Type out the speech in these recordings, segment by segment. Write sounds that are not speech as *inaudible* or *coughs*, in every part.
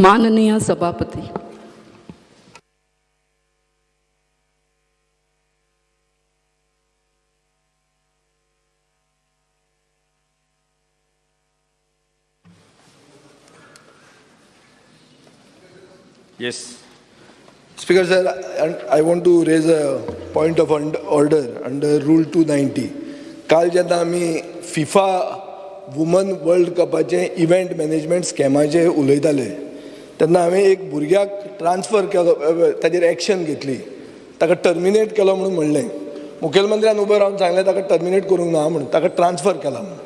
माननीय सभापती Yes. Speaker sir, and I want to raise a point of order under Rule 290. काल जेन्ना आमी फिफा वुमन वर्ल्ड कपाचें इव्हेंट मॅनेजमेंट स्कॅमाचें उलयताले तेन्ना हांवें एक भुरग्याक ट्रान्सफर केलो ताजेर एक्शन घेतली. ताका टर्मिनेट केलो म्हणून म्हणलें. मुखेलमंत्र्यान उबो रावन सांगलें ताका टर्मिनेट करूंक ना म्हणून ताका ट्रान्सफर केला म्हणून.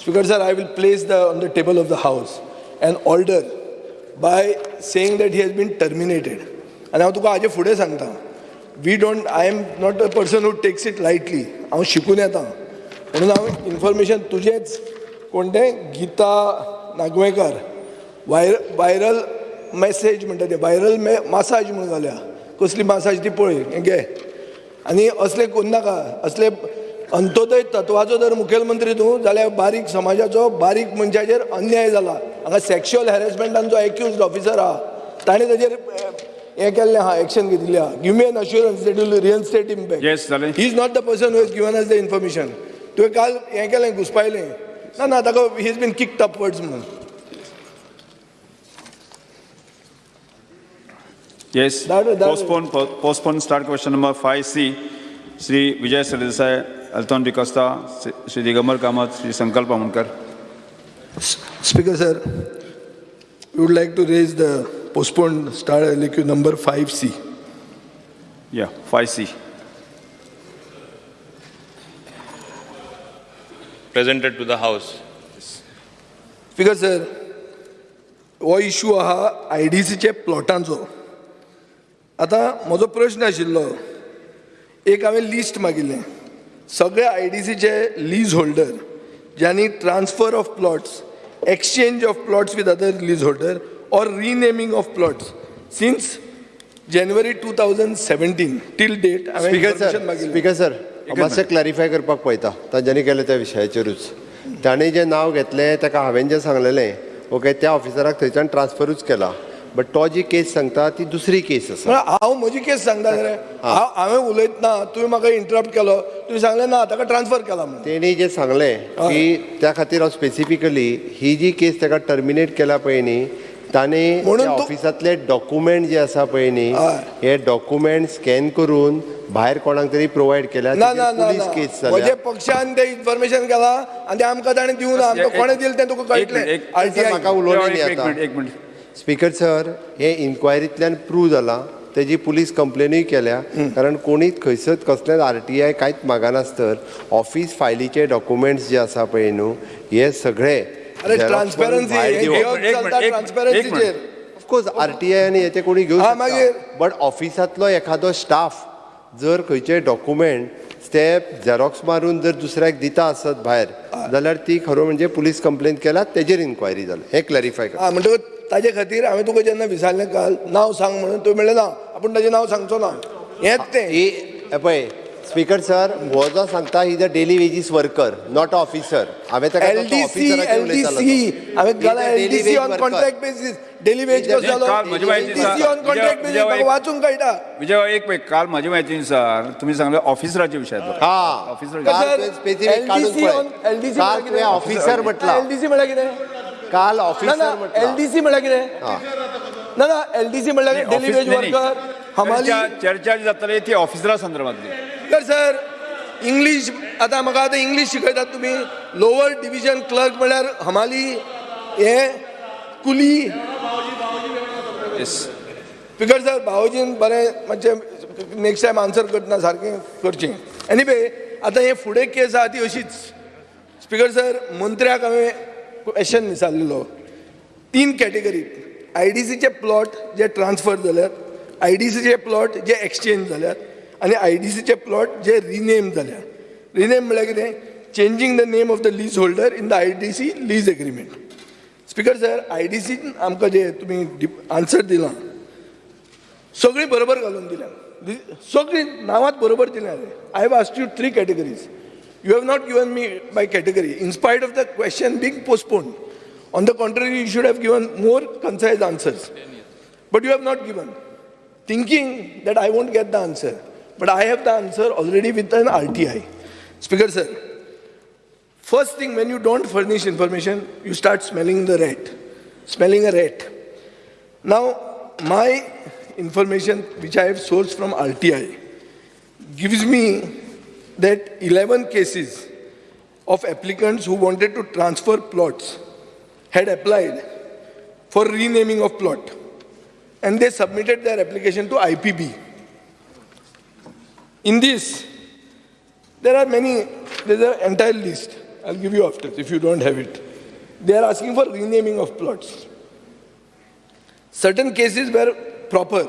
Speaker sir I will place the on the table of the house an order by saying that he has been terminated आनी हांव तुका हाजे फुडें सांगता. We don't I am not a person who takes it lightly हांव शिकून येता. म्हणून हांव इन्फॉर्मेशन तुजेंच कोण तें गीता नागवेंकर. वायर वायरल मॅसेज म्हणटा तें वायरल मासाज म्हणून घाल्या कसली मासाज ती पळय हें घे. आनी असले करूं नाका असले अंत्योदय तत्वाचो जर मुखेलमंत्री तूं जाल्यार बारीक समाजाचो बारीक मनशाचेर अन्याय जाला. हांगा सेक्शुअल हॅरेसमेंटान जो एक्युज्ड ऑफिसर आहा ताणें ताजेर हें केल्लें आहा एक्शन घेतिल्लें आहा give me an assurance that will back Yes, जालें. He is not the person who has given us the information तुवें काल हें केलें घुसपायलें. ना ना ताका he is been kicked upwards म्हणून. Yes. That- that- Postpone, po- postpone start question number 5C. Sri Vijay Sardesai, Alton Vicosta, Sri Digambar Kamath, Sri Sankalp Amunkar. Speaker sir, we would like to raise the postponed star LQ number 5C. Yeah, 5C. presented to the House. Speaker sir हो issue आहा I D सीचे प्लॉटांचो आतां म्हजो प्रश्न आशिल्लो. एक हांवें लिस्ट मागिल्लें. सगळे आय डी सीचे लीज होल्डर ज्यांनी transfer of plots exchange of plots with other lease holder or renaming of plots since January two thousand seventeen till date speaker sir मातशें क्लॅरिफाय करपाक पळयता. तांच्यांनी केलें त्या विशयाचेरूच ताणें जें नांव घेतलें ताका हांवें जें सांगलेलें ओके त्या ऑफिसराक थंयच्यान ट्रान्सफरूच केला. बट तो जी केस सांगता ती दुसरी केस आसा हांव म्हजी केस सांगता रे हांव हांवें उलयतना तुवें म्हाका इंटरप्ट केलो तुवें सांगलें ना ताका ट्रान्सफर केला म्हणून तेणी जें सांगलें की त्या खातीर हांव स्पेसिफिकली ही जी केस ताका टर्मिनेट केला पळय न्ही ताणें म्हणून ऑफिसांतले डॉक्युमेंट जे आसा पळय न्ही. हे डॉक्युमेंट स्कॅन करून भायर कोणाक तरी प्रोवायड केल्या ना ना ना केस पक्षान तें इन्फॉर्मेशन केला आनी तें आमकां ताणें दिवं ना आमकां कोणें दिलें तें तुका कळटलें म्हाका एक मिनिट. स्पीकर सर हे इन्क्वायरींतल्यान प्रूव जाला तेजी पुलीस कंप्लेनूय केल्या. कारण कोणीच खंयसर कसलेच आर टी आय कांयच मागनासतर ऑफिस फायलीचे डॉक्युमेंट्स जे आसा पळय न्हू हे सगळे ऑफकोर्स आर टी आय आनी हेचे कोणी घेवं शकता. मागीर? बट ऑफिसांतलो एखादो स्टाफ जर खंयचे डॉक्युमेंट ते झेरॉक्स मारून जर दुसऱ्याक दिता आसत भायर जाल्यार ती खरो म्हणजे पुलीस कंप्लेन केला तेजेर इन्क्वायरी जाल्या हे क्लॅरिफाय कर. म्हणटकूच ताजे खातीर हांवें तुका जेन्ना विचारलें काल नांव सांग म्हणून तुवें म्हणलें ना आपूण ताजें नांव सांगचो ना. हेंच तें. ही हे पळय स्पीकर सर हो जो सांगता is a daily wages worker not officer हांवें ताका L D C L D C हांवें घाला L D C on contract basis daily wage कसो. ऑन कॉन्ट्रॅक्ट बेसीस वाचूंक कळटा विजय एक मिनिट काल माझी म्हायतीनुसार तुम्ही सांगले ऑफिसराच्या विशयात हा. ऑफिसर सर, पळय. ऑफिसर म्हटला. एल डी सी म्हळ्यार कितें? काल ऑफिसर ना म्हटला. एल डी सी म्हळ्यार कितें ना ना एल डी सी म्हळ्यार डेली वेज वर्कर हमाली चर्चा जी जातली ती ऑफिसरा संदर्भातली. तर सर इंग्लीश आतां म्हाका आतां इंग्लीश शिकयतात तुमी लोवर डिविजन क्लर्क म्हळ्यार हमाली हे कुली. स्पिकर सर भावजीन बरें मातशें नेक्स्ट टायम आन्सर करतना सारकें करचें. एनीवे आतां हे फुडें केस आहा ती अशीच. स्पिकर सर मंत्र्याक हांवें क्वेश्चन विचारलेलो तीन कॅटेगरी आय डी सीचे प्लॉट जे ट्रान्सफर जाल्यात आय डी सीचे प्लॉट जे एक्सचेंज जाल्यात आनी आय डी सीचे प्लॉट जे रिनेम जाल्यात रिनेम म्हळ्यार कितें changing the name of the lease holder in the I D C lease agreement speaker sir I D scene आमकां जे तुमी आन्सर दिलां. सगळीं बरोबर घालून दिल्या. सगळीं नांवांत बरोबर दिल्या. I have asked you three categories You have not given me my category, in spite of the question being postponed. On the contrary, you should have given more concise answers. But you have not given, thinking that I won't get the answer. But I have the answer already with an RTI. Speaker sir, first thing when you don't furnish information, you start smelling the rat, smelling a rat. Now, my information which I have sourced from RTI gives me that 11 cases of applicants who wanted to transfer plots had applied for renaming of plot and they submitted their application to IPB. In this, there are many, there's an entire list. I'll give you after if you don't have it. They are asking for renaming of plots. Certain cases were proper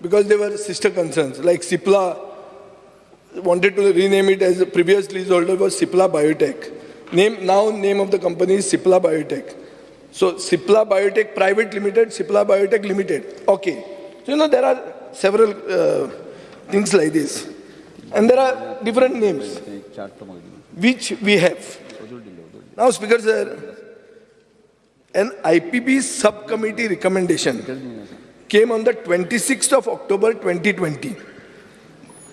because they were sister concerns, like Sipla wanted to rename it as previous leaseholder was Sipla Biotech. Name, now name of the company is Sipla Biotech. So Sipla Biotech Private Limited, Sipla Biotech Limited. Okay. So you know there are several uh, things like this. And there are different names which we have. Now, Speaker Sir, an IPB subcommittee recommendation came on the 26th of October 2020.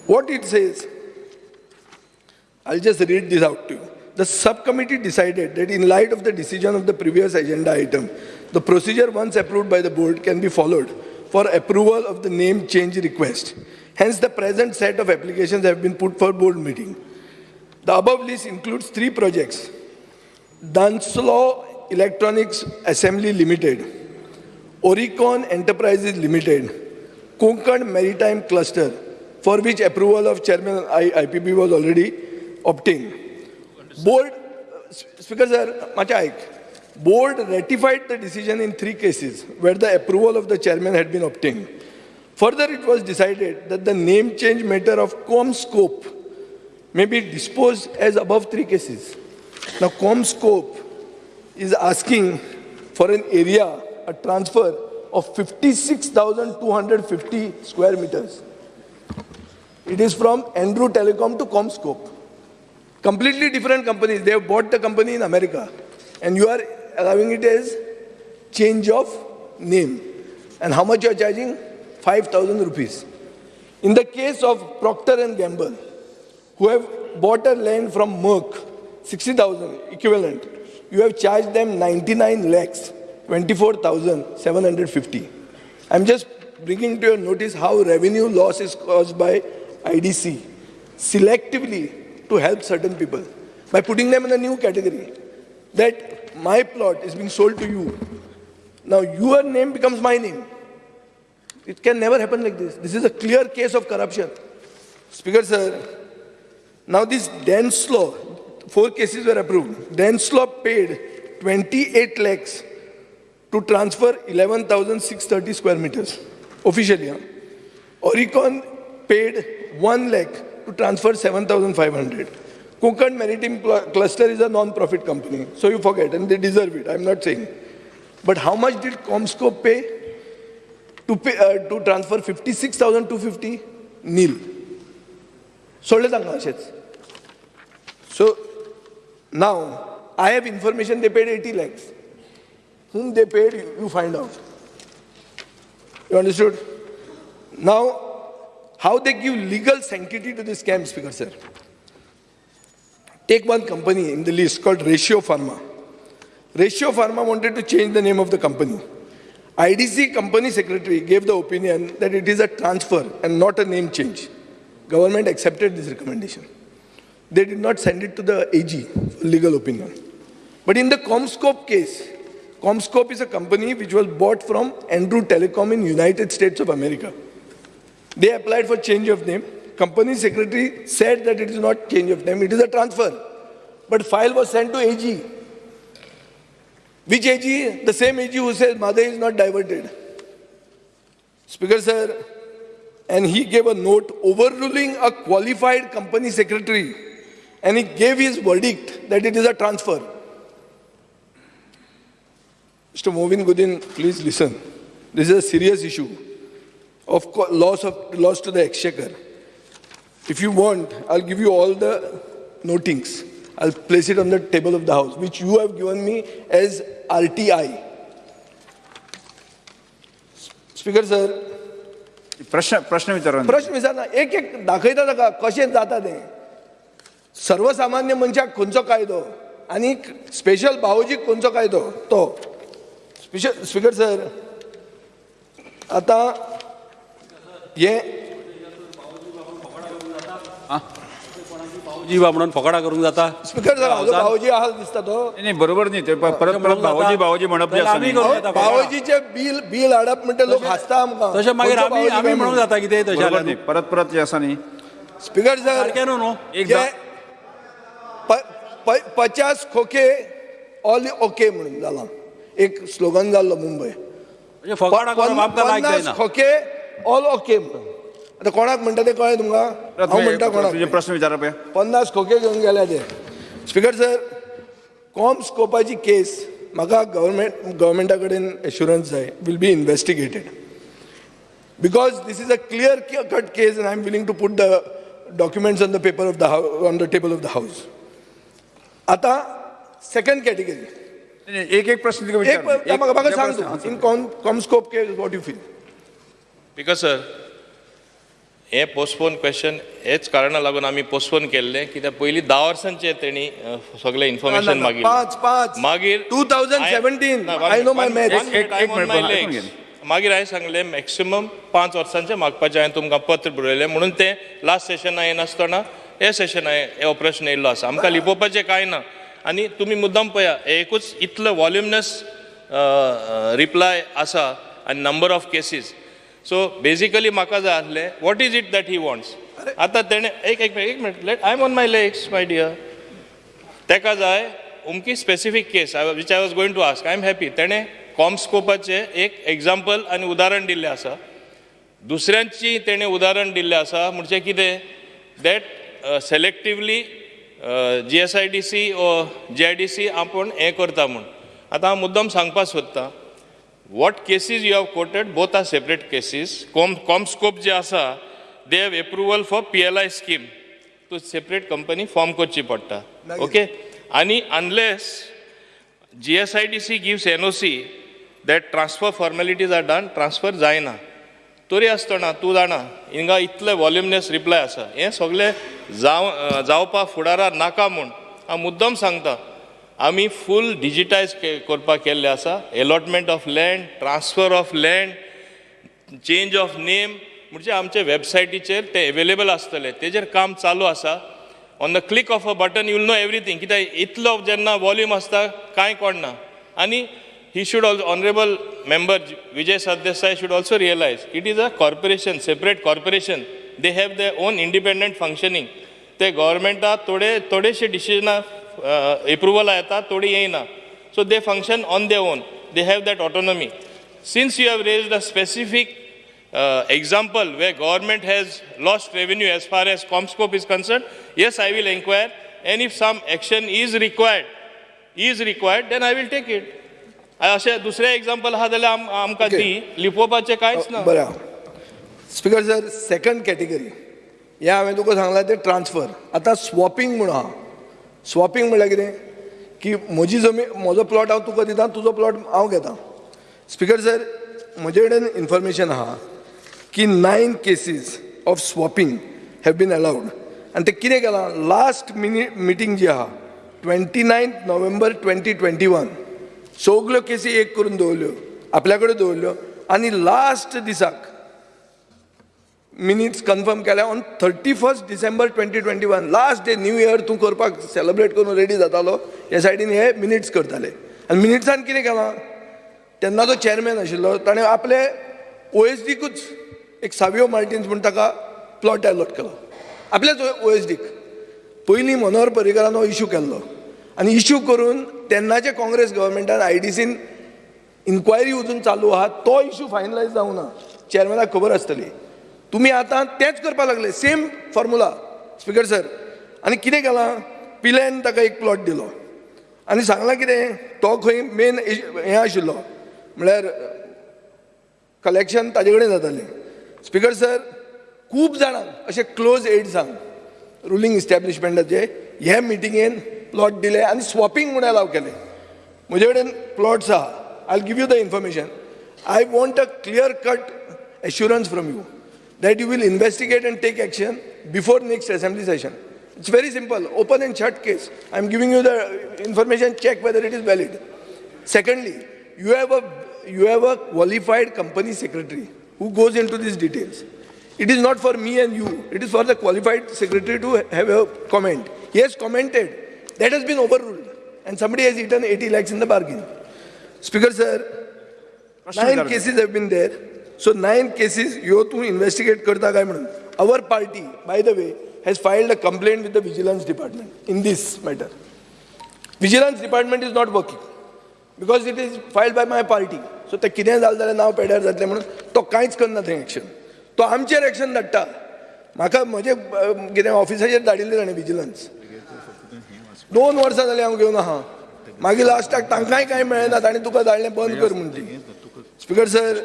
What it says, I'll just read this out to you. The subcommittee decided that in light of the decision of the previous agenda item, the procedure once approved by the board can be followed for approval of the name change request. Hence, the present set of applications have been put for board meeting. The above list includes three projects. Dunslow Electronics Assembly Limited, Oricon Enterprises Limited, Konkan Maritime Cluster, for which approval of Chairman I- IPB was already obtained. Board, Speaker sir. Board ratified the decision in three cases where the approval of the chairman had been obtained. Further, it was decided that the name change matter of ComScope may be disposed as above three cases. Now, ComScope is asking for an area, a transfer of 56,250 square meters. It is from Andrew Telecom to ComScope. Completely different companies. They have bought the company in America. And you are allowing it as change of name. And how much you are charging? 5,000 rupees. In the case of Procter and Gamble, who have bought a land from Merck, 60,000 equivalent, you have charged them 99 lakhs, 24,750. I'm just bringing to your notice how revenue loss is caused by IDC selectively to help certain people by putting them in a new category. That my plot is being sold to you. Now your name becomes my name. It can never happen like this. This is a clear case of corruption. Speaker, sir, now this Dance law, four cases were approved. Dance law paid 28 lakhs to transfer 11,630 square meters officially. Oricon paid 1 lakh to transfer 7,500. Kukan Maritime Cluster is a non-profit company, so you forget, and they deserve it, I'm not saying. But how much did Comsco pay to, pay, uh, to transfer 56,250? Nil. Sold it So now, I have information they paid 80 lakhs. Whom they paid, you find out. You understood? Now, how they give legal sanctity to this scam, Speaker, sir. Take one company in the list called Ratio Pharma. Ratio Pharma wanted to change the name of the company. IDC company secretary gave the opinion that it is a transfer and not a name change. Government accepted this recommendation. They did not send it to the AG for legal opinion. But in the Comscope case, Comscope is a company which was bought from Andrew Telecom in United States of America. They applied for change of name. Company secretary said that it is not change of name, it is a transfer. But file was sent to AG. Which AG? The same AG who says mother is not diverted. Speaker sir, and he gave a note overruling a qualified company secretary and he gave his verdict that it is a transfer. Mr. Movin Gudin, please listen. This is a serious issue of loss of loss to the exchequer. If you want, I'll give you all the notings. I'll place it on the table of the house, which you have given me as I speaker sir प्रश्न प्रश्न विचारा प्रश्न विचारना एक एक दाखयता ताका कशें जाता तें सर्वसामान्य मनशाक खंयचो कायदो आनी स्पेशल भावोजीक खंयचो कायदो तो स्पेशल स्पीकर सर आतां हे? जीवा म्हणून फकाडा करूंक जाता? स्पीकर सर हाजो भावोजी आहा दिसता तो. नाही नाही, बरोबर नाही ते प- परत परत भावोजी भावोजी म्हणप जे जाल्यार आसा आमी न्ही, करूं येता फकाडा. भावोजीचे बिल बिल हाडप म्हणटा लोक हासता आमकां. तशें मागीर खंयचो आमी भावोजी आमी काय म्हणूंक म्हणून. जाता कितें तशें बरोबर नाही परत परत जे आसा न्ही. स्पीकर सर सारकें न्हू न्हू जे प- प- पचास खोके ऑल ओके म्हणून जाला एक स्लोगन जाल्लो मुंबय म्हणजे फकाडा करप पन- आमकां लायक पन्नास जायना खोके ऑल ओके म्हणून आता कोणाक म्हणटा ते कळ्ळें तुमकां? हांव म्हणटा कोणाक. प्रश्न विचारा पळय पन्नास खोके घेवन गेले ते. स्पीकर सर कॉम स्कोपाची केस म्हाका गव्हर्मेंट गव्हर्मेंटा कडेन एश्युरन्स जाय. Will be investigated because this is a clear cut case and I am willing to put the documents on the paper of the house on the table of the house आता second category एक एक प्रश्न तिका एक विचार म्हाका म्हाका एक सांग प्रश्न, तूं in com Comscope case what you feel because sir हे पोस्टपोन क्वेश्चन हेच कारणाक लागून आमी पोस्टपोन केल्ले कित्याक पयलीं धा वर्सांचे तेणी सगळें इन्फॉर्मेशन मागिल्लें पांच पांच. मागीर 2017, ना, one I know my minute, maths. one minute, एक- एक I'm on minute, my पण ऐकून legs. घे. मागीर हांवें सांगलें मॅक्सिमम पांच वर्सांचे मागपाचें हांवें तुमकां पत्र बरयलें म्हणून तें लास्ट सेशना येनासतना हे सेशना हे हो प्रश्न येयल्लो आसा आमकां लिपोवपाचें कांय ना. आनी तुमी मुद्दम पळया हे एकूच इतलो वॉल्युमनस रिप्लाय आसा आनी number of cases so basically म्हाका जाय आसलें what is it that he wants आतां तेणें एक एक एक minute let I am on my legs my dear तेका जाय उमकी specific case which I was going to ask I am happy तेणें कॉमस्कोपाचें एक एग्जाम्पल आनी उदाहरण दिल्लें आसा दुसऱ्यांची तेणें उदाहरण दिल्लें आसा म्हणजे कितें that selectively G S I D C O जे आय डी सी आपूण हें करता म्हूण आतां हांव मुद्दम सांगपाक सोदतां what cases you have quoted both are separate cases com Comscope जे आसा they have approval for P L I scheme तूं सेपरेट कंपनी फॉर्म करची पडटा ओके आनी unless G S I D C gives N O C that transfer formalities are done transfer जायना. तरी आसतना तूं जाणा हिंगा इतले वॉल्युमनेस रिप्लाय आसा हें सगळें जाव जावपा फुडारार नाका म्हूण. हांव मुद्दम सांगता. आमी फूल डिजिटायज करपाक केल्लें आसा allotment of land transfer of land change of name म्हणजे आमचे वेबसायटीचेर ते अवेलेबल आसतले तेजेर काम चालू आसा on the click of a button you'll know everything कित्याक इतलो जेन्ना वॉल्यूम आसता कांय कोणना. आनी he should also honourable member Vijay Sardesai should also realise it is a corporation separate corporation they have the own independent functioning ते गव्हर्मेंटा थोडे थोडेशे डिसिजनां एप्रुवलां येतात थोडी येना so they function on they own they have that autonomy since you have raise a specific example way government has lost revenue as far as Comscope is concern yes I will enquire an if some action is required is required then I will take it असे दुसरे example आहात जाल्यार आमकां ती. लिपोवपाचे कांयच ना. बरें. Speaker sir second category हे हांवें तुका सांगलां तें ट्रान्सफर आतां स्वॉपिंग म्हणून आहा स्वॉपिंग म्हणल्यार कितें? की म्हजी जमीन म्हजो प्लॉट हांव तुका दितां तुजो प्लॉट हांव घेतां. स्पिकर सर म्हजे कडेन इन्फॉर्मेशन आहा की nine cases of swapping have been allowed आनी ते कितें केलां? लास्ट मिनी मिटींग जी आहा twenty ninth November twenty twenty one सगल्यो केसी एक करून दवरल्यो आपल्या कडेन दवरल्यो. आनी लास्ट दिसाक मिनिट्स कन्फर्म केल्या. On thirty first December twenty twenty one last day new year तूं करपाक सेलिब्रेट करून रेडी जातालो. हे सायडीन हे मिनिट्स करताले. आनी मिनिट्सान कितें केलां? तेन्ना तो चॅरमॅन आशिल्लो. ताणें आपले ओ एस डीकूच एक सावियो मार्टिन्स म्हूण ताका प्लॉट अलॉट केलो. आपल्याच ओ एस डीक पयलीं मनोहर पर्रीकरान हो इश्यू केल्लो. आनी इश्यू करून तेन्नाचे काँग्रेस गव्हर्मेंटान आय डी सीन इन्क्वायरी अजून चालू आहा. तो इश्यू फायनलायज जावंक ना. चॅरमॅनाक खबर आसतली. तुमी आतां तेंच करपाक लागले. सेम फॉर्मुला स्पिकर सर आनी कितें केलां? पिलेन ताका एक प्लॉट दिलो. आनी सांगलां कितें? तो खंय मेन हें आशिल्लो. म्हळ्यार कलेक्शन ताजे कडेन जातालें. स्पिकर सर खूब जाणांक अशे क्लोज एड्सांक रुलींग इस्टॅब्लिशमेंटाचे हे मिटिंगेन प्लॉट दिले आनी स्वॉपिंग म्हूण अलाव केले. म्हजे कडेन प्लॉट्स आहा. I give you the information I want a clear cut assurance from you that you will investigate and take action before next assembly session. It's very simple, open and shut case. I'm giving you the information, check whether it is valid. Secondly, you have a, you have a qualified company secretary who goes into these details. It is not for me and you, it is for the qualified secretary to have a comment. He has commented, that has been overruled and somebody has eaten 80 lakhs in the bargain. Speaker sir, nine cases have been there. So nine cases, ह्यो तूं investigate करता काय म्हणून? Our party by the way has filed a complaint with the vigilance department in this matter vigilance department is not working because it is filed by my party so ते कितें जालें जाल्यार नांव पेड्यार जातलें म्हणून तो कांयच करना थंय एक्शन तो आमचेर एक्शन धाडटा म्हाका म्हजे कितें ऑफिसाचेर धाडिल्लें ताणें विजिलन्स दोन वर्सां जालीं हांव घेवन आहा मागीर लास्टाक तांकांय कांय मेळना ताणें तुका धाडलें बंद कर म्हणटी speaker sir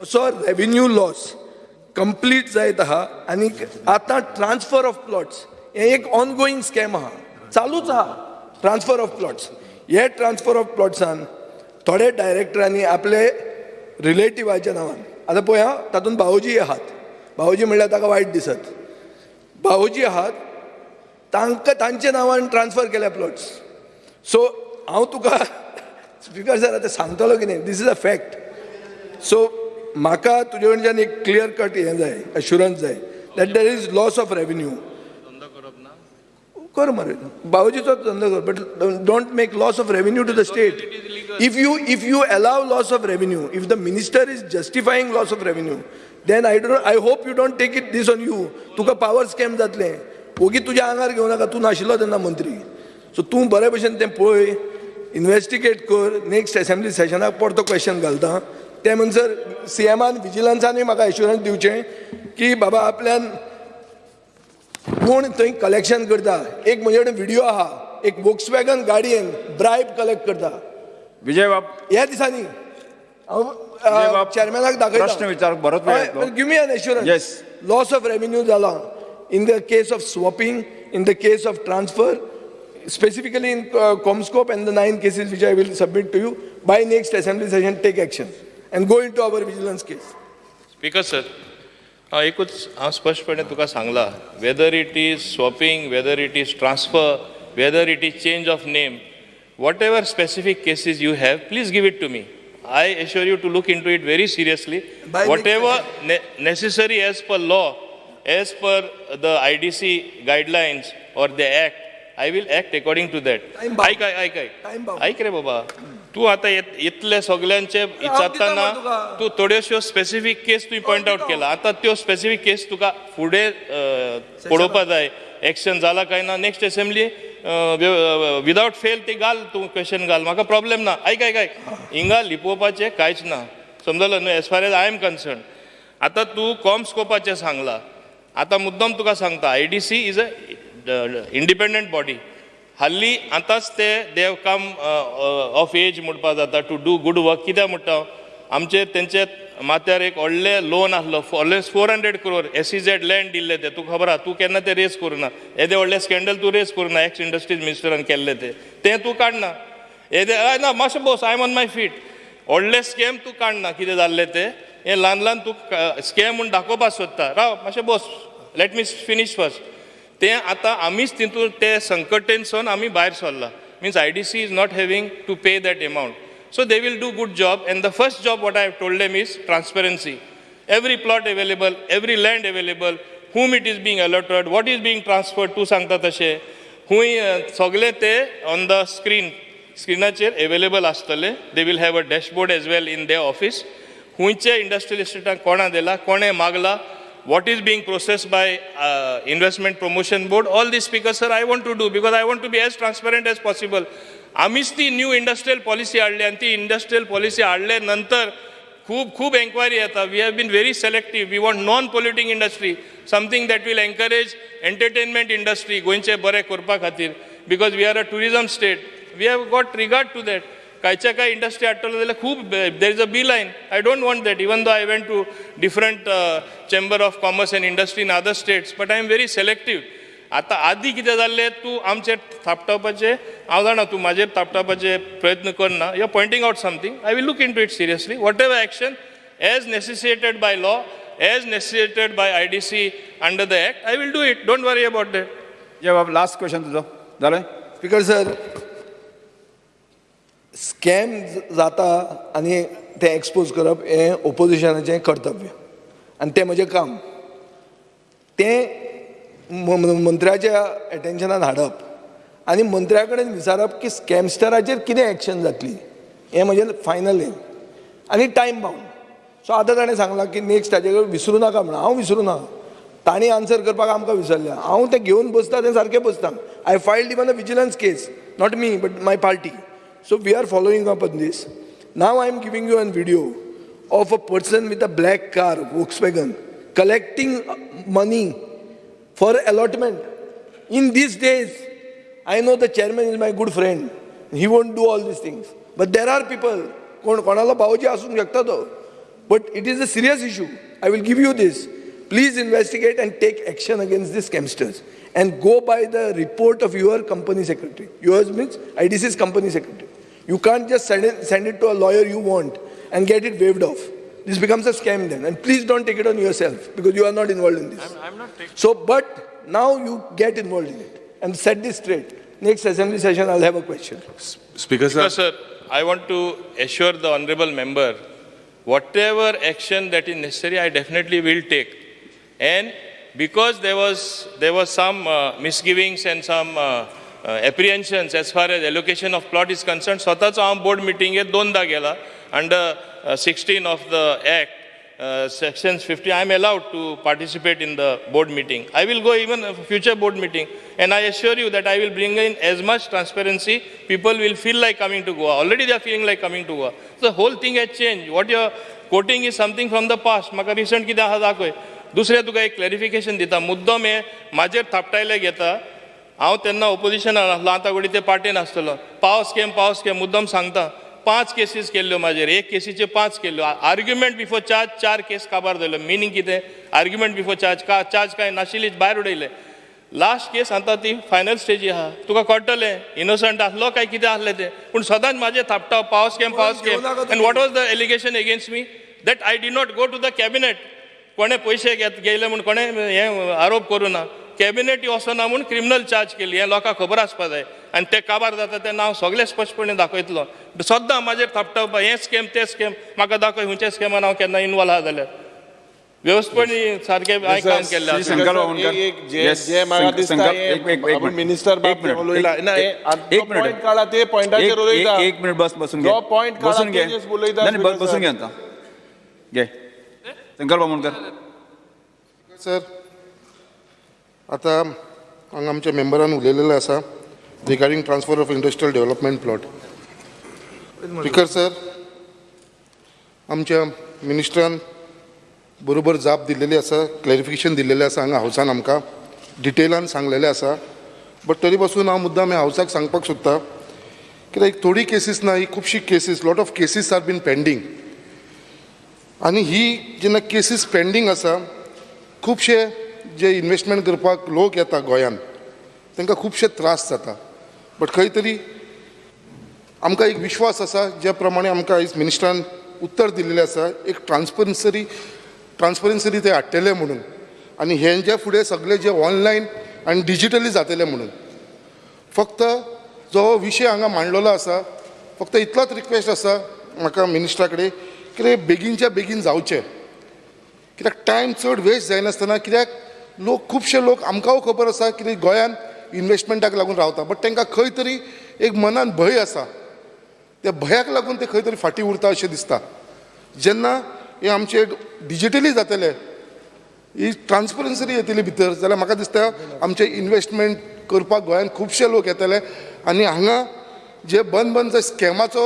so revenue loss complete जायत आहा आनी आतां ट्रान्सफर ऑफ प्लॉट्स हें एक ऑनगोईंग स्कॅम आहा चालूच आहा ट्रान्सफर ऑफ प्लॉट्स हे ट्रान्सफर ऑफ प्लॉट्सान थोडे डायरेक्टरांनी आपले रिलेटिव्हाच्या नांवान. आतां पळय हा तातूंत भाऊजी आहात. भाऊजी म्हणल्यार ताका वायट दिसत? भाऊजी आहात तांकां तांच्या नांवान ट्रान्सफर केल्या प्लॉट्स सो हांव तुका स्पिकर सर आतां सांगतलो कितें this is a fact so म्हाका तुजे कडच्यान एक क्लियर कट हें जाय एश्युरन्स जाय. That there is loss of revenue कर मरे. बाबूजीचो धंदो कर but don't make loss of revenue to the state if you if you allow loss of revenue if the minister is justifying loss of revenue then I don't I hope you don't take it this on you Tuka power scam जातलें. ओगी तुज्या आंगार घेवं नाका तूं नाशिल्लो तेन्ना मंत्री. सो तूं बरे भशेन तें पळय इनवेस्टिगेट कर नेक्स्ट असेंब्ली सेशनाक परतो क्वेश्चन घालता. ते म्हणसर सी एमान विजिलन्सानूय म्हाका एश्युरन्स दिवचें की बाबा आपल्यान कोण थंय कलेक्शन करता. एक म्हजे कडेन व्हिडिओ आहा. एक वॉक्स वॅगन गाडयेन ब्रायब कलेक्ट करता. विजय बाब. ह्या दिसांनी. हांव चॅरमॅनाक प्रश्न विचार, बरोच. Give me an. Assurance loss of revenue जाला in the case of swapping in the case of transfer specifically in uh, Comscope and the nine cases which I will submit to you by next assembly session take action. And go into our vigilance case. Speaker sir हांव एकूच हांव स्पश्टपणे तुका सांगला whether it is swapping whether it is transfer whether it is change of name whatever specific cases you have please give it to me I assure you to look in to it very seriously whatever necessary as per law, as per the IDC guidelines or the act, I will act according to that. Time bound. ऐक ऐक ऐक Time bound. ऐक रे बाबा तू आता इतले सगळ्यांचे विचारताना. तू थोड्योश्यो स्पेसिफीक केस तुवें पॉयंट आउट केला. आता त्यो स्पेसिफीक केस तुका फुडें पळोवपा जाय. एक्शन जाला काय ना नेक्स्ट असेंब्ली विदाउट फेल ते घाल तूं क्वेश्चन घाल. म्हाका प्रॉब्लेम ना. ऐक ऐक ऐक. हिंगा लिपोवपाचें कांयच ना. समजलो न्हू age far age I am concern आता तू कॉम स्कोपाचें सांगला. आता मुद्दम तुका सांगता I D C is a independent body हल्ली आतांच ते देव काम ऑफ एज म्हणपा जाता टू डू गूड वर्क कित्याक म्हणटा आमचे तेंचे माथ्यार एक व्हडले लोन आसलो always four hundred crore S C Z land दिल्ले ते तुका खबर आहा तूं केन्ना ते रेस करुना येदे व्हडले स्कॅन्डल तूं रेस करुना एक्स इंडस्ट्रीज मिनिस्टरान केल्ले ते तें तूं काडना येदे हय ना मातशें Bose I am on my feet व्हडले स्कॅम तूं काडना कितें जाल्लें तें हें ल्हान ल्हान तूं स्कॅम म्हूण दाखोवपाक सोदता राव मातशें बोस लेट मी फिनीश फर्स्ट तें आतां आमीच तितून ते संकटेनसून आमी भायर सरला means I D C is not having to pay that amount so they will do good job and the first job what I have told them is transparency every plot available every land available whom it is being allotted what is being transferred तूं सांगता तशें खूंय अ, सगळे ते on the screen स्क्रिनाचेर available आसतले they will have a dashboard as well in the office खुंयचे industrial इस्टेटाक कोणा दिला कोणें मागला what is being processed by uh, investment promotion board all these speakers sir i want to do because i want to be as transparent as possible. आम्हीच ती new industrial policy हाडली आणि ती industrial policy हाडले नंतर खूब खूब inquiry येता we have been very selective we want non polluting industry something that will encourage entertainment industry गोंयचे बरें करपा खातीर because we are a tourism state we have got regard to that कांयच्या काय इंडस्ट्री हाडटलो जाल्यार खूब there is a B line I don't want that even though I went to different chamber of commerce and industry in other states but I am very selective आतां आदी कितें जाल्लें तूं आमचेर थापटावपाचें हांव जाणा तूं म्हाजेर थापटावपाचे प्रयत्न करना you are pointing out something I will look in to it seriously whatever action as necessitated by law as necessitated by I D C under the act I will do it don't worry about that जय बाब last question तुझं. झालं speaker sir scam जाता आनी तें expose करप हें ओपोजिशनाचें कर्तव्य. आनी तें म्हजें काम. तें मंत्र्याच्या एटेन्शनान हाडप. आनी मंत्र्या कडेन विचारप की स्कॅमस्टराचेर कितें एक्शन जातली? हें म्हजें फायनल हें. आनी टायम बाउंड सो आतां ताणें सांगलां की नेक्स्ट ताजे कडेन विसरूं नाका म्हणून हांव विसरूं ना. तांणी आन्सर करपाक आमकां विसरलें हांव तें घेवन बसता तें सारकें बसता. I filed even a vigilance case not me but my party So we are following up on this now I am giving you an video of a person with a black car Volkswagen collecting money for allotment. In these days, I know the chairman is my good friend. He won't do all these things. But there are people, कोण कोणाला भावजी असूंक शकता तो but it is a serious issue I will give you this please investigate and take action against this scamsters and go by the report of your company secretary yours means I D You can't just send it, send it to a lawyer you want and get it waived off. This becomes a scam then. And please don't take it on yourself because you are not involved in this. I'm, I'm not taking So, but now you get involved in it and set this straight. Next assembly session, I'll have a question. Speaker, sir, I want to assure the honorable member, whatever action that is necessary, I definitely will take. And because there was there was some uh, misgivings and some uh, uh, apprehensions as far as allocation of plot is concerned, स्वतःचो हांव board मिटिंगेक दोनदा गेला under sixteen of the act uh, sections 50, I am allowed to participate in the board meeting. I will go even a future board meeting, and I assure you that I will bring in as much transparency. People will feel like coming to Goa. Already they are feeling like coming to Goa. So the whole thing has changed. What you are quoting is something from the past. म्हाका recent कितें आहा दाखय. दुसरें तुका एक clarification दिता मुद्दम हे म्हाजेर थापटायले घेता हांव तेन्ना ओपोजिशनान घडी ते पार्टीन आसतलो पावस केम पावस केम मुद्दम सांगता. पांच केसीस केल्ल्यो म्हाजेर एक केसीचे पांच केल्ल्यो आर्ग्युमेंट बिफोर चार्ज चार केस काबार जाल्यो मिनींग कितें? आर्ग्युमेंट बिफोर चार्ज का चार्ज काय? नाशिल्ली भायर उडयले. लास्ट केस आतां ती फायनल स्टेजी आहा तुका कळटलें इनोसंट आसलो काय कितें आसलें तें? पूण सदांच म्हाजें थापटा पावस केम पावस केम. And what was the allegation against me that I did not go to the cabinet कोणे पयशे घेत गेले म्हूण कोणे हे आरोप करूं ना. कॅबिनेट वचना म्हूण क्रिमिनल चार्ज केली हें लोकांक खबर आसपा जाय आनी ते काबार जाता तेन्ना हांव सगळें स्पश्टपणे दाखयतलो सद्दां म्हाजेर थापटावपा हें स्कॅम तें स्कॅम म्हाका दाखय खंयच्या स्कॅमान हांव केन्ना इनवॉल्व आहा जाल्यार व्यवस्थपणे काम केल्लें हे मिनिट. मिनिस्टर एक मिनिट. ना ते पॉइंटाचेर एक- उलयता एक- मिनिट बस बसून घे. काढला बसून घे. बसून. आता. सर आतां हांगा आमच्या मेंबरान उलयलेलें आसा regarding transfer of industrial development plot speaker sir आमच्या मिनिस्टरान बरोबर जाप दिल्लेली आसा क्लॅरिफिकेशन दिल्लेलें आसा हांगा हावसान आमकां डिटेलान सांगलेलें आसा बट तरी पासून हांव मुद्दाम ह्या हावसाक सांगपाक सोदतां कित्याक थोडी केसीस ना ही खुबशी cases lot of cases are been pending आनी ही जेन्ना केसीस पेंडींग आसा खुबशे जे इन्वेस्टमेंट करपाक लोक येता गोंयांत तांकां खुबशे त्रास जाता. बट खंय तरी आमकां एक विश्वास आसा ज्या प्रमाणे आमकां आयज मिनिस्टरान उत्तर दिल्लें आसा एक ट्रान्सपरन्सरी ट्रान्सपरन्सरी ते हाडटले म्हणून. आनी हेंच्या फुडें सगळें जे ऑनलायन आनी डिजिटली जातलें म्हणून. फक्त जो विशय हांगा मांडलेलो आसा फक्त इतलोच रिक्वेस्ट आसा म्हाका मिनिस्टरा कडेन कितें बेगीनच्या बेगीन जावचें. कित्याक टायम चड वेस्ट जायनासतना कित्याक लोक खुबशे लोक आमकांय खबर आसा की गोंयान इन्वेस्टमेंटाक लागून रावता. बट तांकां खंय तरी एक मनान भंय आसा. त्या भंयाक लागून ते खंय तरी फाटीं उरता अशें दिसता. जेन्ना हे आमचे डिजिटली जातले ही ट्रान्सपरन्सी येतली भितर जाल्यार म्हाका दिसता आमचे इन्वेस्टमेंट करपाक गोंयान खुबशे लोक येतले आनी हांगा जे बंद बंद जे स्कॅमाचो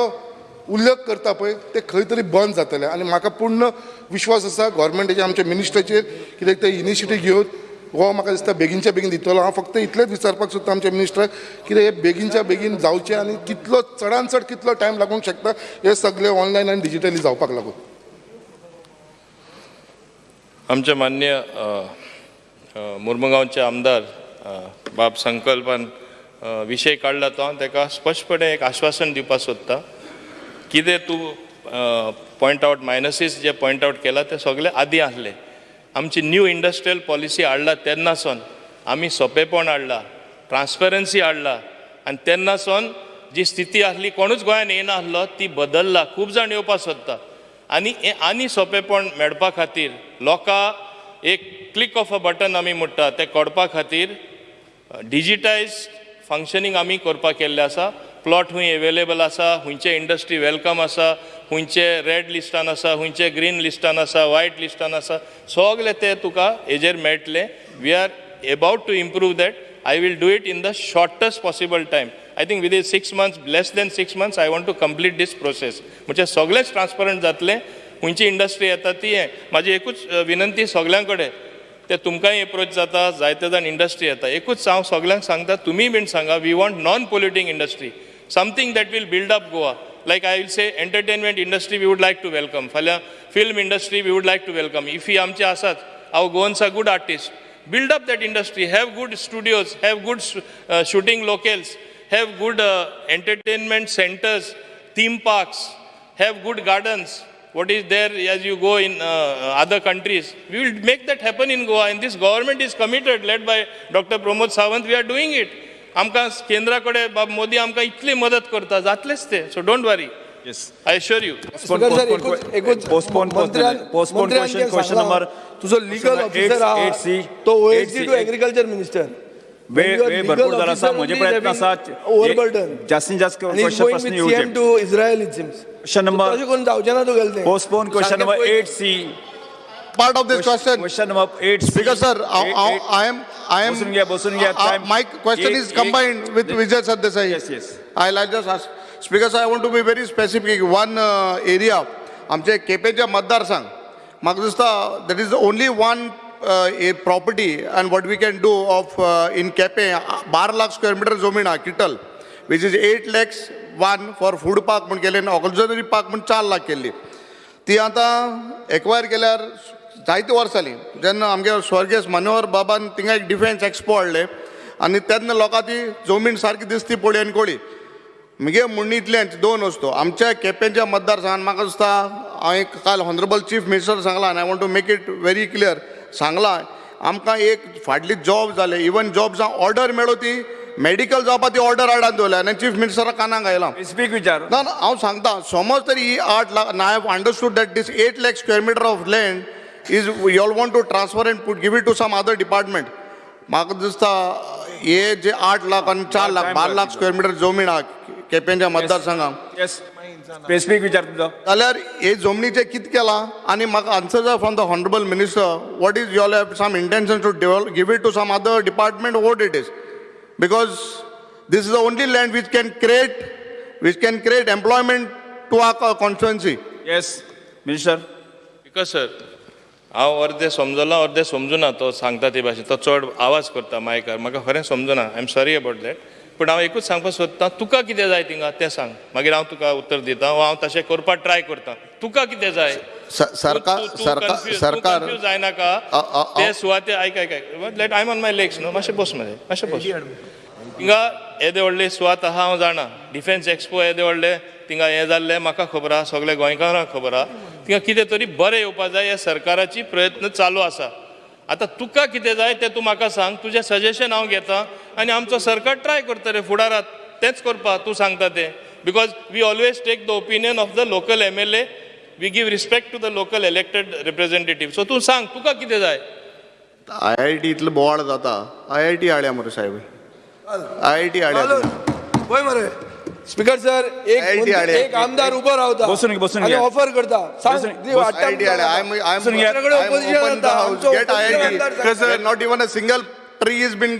उल्लेख करता पळय ते खंय तरी बंद जातले. आनी म्हाका पूर्ण विश्वास आसा गोवोरमेंटाचेर आमच्या मिनिस्टराचेर कित्याक ते इनिशिएटीव घेवन हो म्हाका दिसता बेगीनच्या बेगीन दितलो. हांव फक्त इतलेंच विचारपाक सोदता आमच्या मिनिस्टराक कितें हे बेगीनच्या बेगीन जावचें आनी कितलो चडान चड कितलो टायम लागूंक शकता हे सगळें ऑनलायन आनी डिजिटली जावपाक लागून. आमचे मान्य मुर्मुगांवचे आमदार बाब संकल्पान विशय काडला तो हांव ताका स्पश्टपणे एक आश्वासन दिवपाक सोदता कितें तूं पॉयंट आवट मायनसीस जे पॉयंट आवट केला ते सगळे आदी आसले आमची न्यू इंडस्ट्रियल पॉलिसी हाडला तेन्नासून आमी सोंपेपण हाडला ट्रान्सपरन्सी हाडला आनी तेन्नासून जी स्थिती आसली कोणूच गोंयांत येना ती बदलला. खूब जाण येवपाक सोदता आनी हें आनी सोंपेपण मेळपा खातीर लोकां एक क्लिक ऑफ अ बटन आमी म्हणटा तें कोडपा खातीर डिजिटायज फंक्शनींग आमी करपाक केल्लें आसा. प्लॉट हूंय अवेलेबल आसा खंयचे इंडस्ट्री वेलकम आसा खंयचे रेड लिस्टान आसा खंयचे ग्रीन लिस्टान आसा व्हायट लिस्टान आसा सगळे ते तुका हेजेर मेळटले. We are about to improve that I will do it in the shortest possible time I think within six months less than six months I want to complete this process म्हणजे सगळेच transparent जातले. खंयची industry येता ती हें म्हाजी एकूच विनंती सगळ्यां कडेन ते तुमकांय एप्रोच जाता जायते जाण इंडस्ट्री येता. एकूच हांव सगळ्यांक सांगता तुमी बीन सांगा we want non polluting industry something that will build up Goa. Like I will say, entertainment industry we would like to welcome. Film industry we would like to welcome. If we amcha asat, our Goans are good artists. Build up that industry, have good studios, have good uh, shooting locales, have good uh, entertainment centers, theme parks, have good gardens. What is there as you go in uh, other countries? We will make that happen in Goa, and this government is committed, led by Dr. Pramod Sawant. We are doing it. आमकां केंद्रा कडेन बाब मोदी आमकां इतली मदत करता जातलेच ते. So don't worry yes I sure you speaker sir postpone postpone question question number तुजो लिगल ऑफिसर आहा तो ओएसडी टू एग्रीकल्चर मिनिस्टर वेळ वेळ भरपूर प्रयत्न ओव्हरबर्डन जास्तीत जास्त क्वेश्चन प्रश्न सीएम येवचे to Israel it seems question number तशें करून जावचें ना postpone question number eight C Part of this question, question number eight Speaker sir, I I- I am. बसून घ्या, बसून घ्या. Uh, Time. My question is combined with Vijay Sardesai. Yes, yes. I'll I'll just ask. Speaker sir, I want to be very specific. One uh, area, आमचे केपेच्या मतदारसंघ, म्हाका दिसता that is the only one uh, a property and what we can do of uh, in केपे बारा lakh square metre जमीन हा किटल which is eight lakhs one for food park म्हण केले ऑक्झिलरी पार्क म्हण चार लाख केल्ली ती आतां एक्वायर केल्यार जायती वर्सां जालीं जेन्ना आमगे स्वर्गीय मनोहर बाबान थिंगा एक डिफेन्स एक्सपो हाडले. आनी तेन्ना लोकां ती जमीन सारकी दिसती पळय आनी कोळी. म्हगे म्हणणी इतलेंच दोन वस्तू. आमच्या केपेंच्या मतदारसंघात म्हाका दिसता हांवें काल हॉनरेबल चीफ मिनिस्टर सांगला आनी I want to make it very clear सांगला आमकां एक फाटली जॉब जाले. इवन जॉब जावं ऑर्डर मेळो ती मेडिकल जॉबा ती ऑर्डर हाडान दवरल्या. आनी चीफ मिनिस्टरा कानाक आयला. स्पीक विचार ना ना हांव सांगता समज तरी ही आठ lakh I have understood that this eight lakh square metre of land is you all want to transfer and put give it to some other department म्हाका दिसता हे जे आठ लाख आनी चार लाख बारा लाख स्क्वेअर मिटर जमीन आहा केपेंच्या मतदारसंघाक येस स्पेसिफीक विचार तुमचो. जाल्यार हे जमनीचे कितें केलां? आनी म्हाका आन्सर जाय from the honourable minister what is your have some intention to develop give it to some other department what it is because this is the only land which can create which can create employment to our constituency. Yes minister because sir हांव अर्दे समजलो अर्दे समजुना तो सांगता ते भाशेन तो चड आवाज करता मायकार. म्हाका खरें समजुना I am sorry about that पूण हांव एकूच सांगपाक सोदतां तुका कितें जाय थिंगा तें सांग. मागीर हांव तुका उत्तर दितां. वा हांव तशें करपाक ट्राय करतां. तुका कितें जाय? सरकार सरकार जायनाका ते सुवाते आयक आयक let I on my legs न्हू मातशें बस मरे. मातशें बस. थिंगा येदे व्हडले सुवात आहा हांव जाणा. डिफेन्स एक्सपो येदे व्हडले थिंगा हें जाल्लें म्हाका खबर आहा सगळे गोंयकारांक खबर आहा. थिंगा कितें तरी बरें येवपा जाय हे सरकाराची प्रयत्न चालू आसा आतां तुका कितें जाय तें तूं म्हाका सांग तुजें सजेशन हांव घेतां आनी आमचो सरकार ट्राय करता रे फुडारात तेंच करपा तूं सांगता तें. Because we always take the opinion of the local M L A we give respect to the local elected representative so तूं सांग तुका कितें जाय? आय आय टी इतलो बोवाळ जाता. आय आय टी हाडया मरे साहेब. आय आय टी हाडया पळय मरे. स्पीकर सर एक. एक आमदार उबो रावता बसून घे, बसून. ऑफर करता. Not even a single tree is been.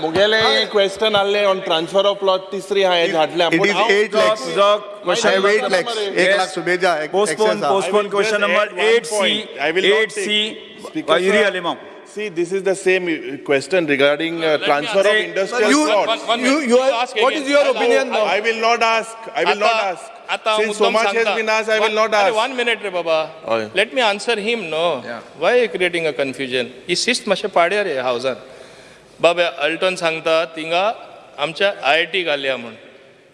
मुगेले question आहले ऑन ट्रान्सफर ऑफ प्लॉट तिसरी हांवें हाडल्या इट इज एट लॅक्स तुझो क्वेश्चन एट लॅक्स एक lakh सुबेजा postpone postpone question number add one eight C point. I will not eight take- C Speaker, Yuri sir. Alemao See, this is the same uh, question regarding uh, transfer of industrial you- plots. One- one You, minute. you You are, ask what again. is your opinion now? I will not ask, I will not आता ask. आता Since so much has been asked, I will not ask. One minute रे बाबा हय. Let me answer him no why creating a confusion ही शिस्त मातशें पाड्या रे हावजान बाबा Alton सांगता थिंगा आमच्या आय आय टी घालया म्हण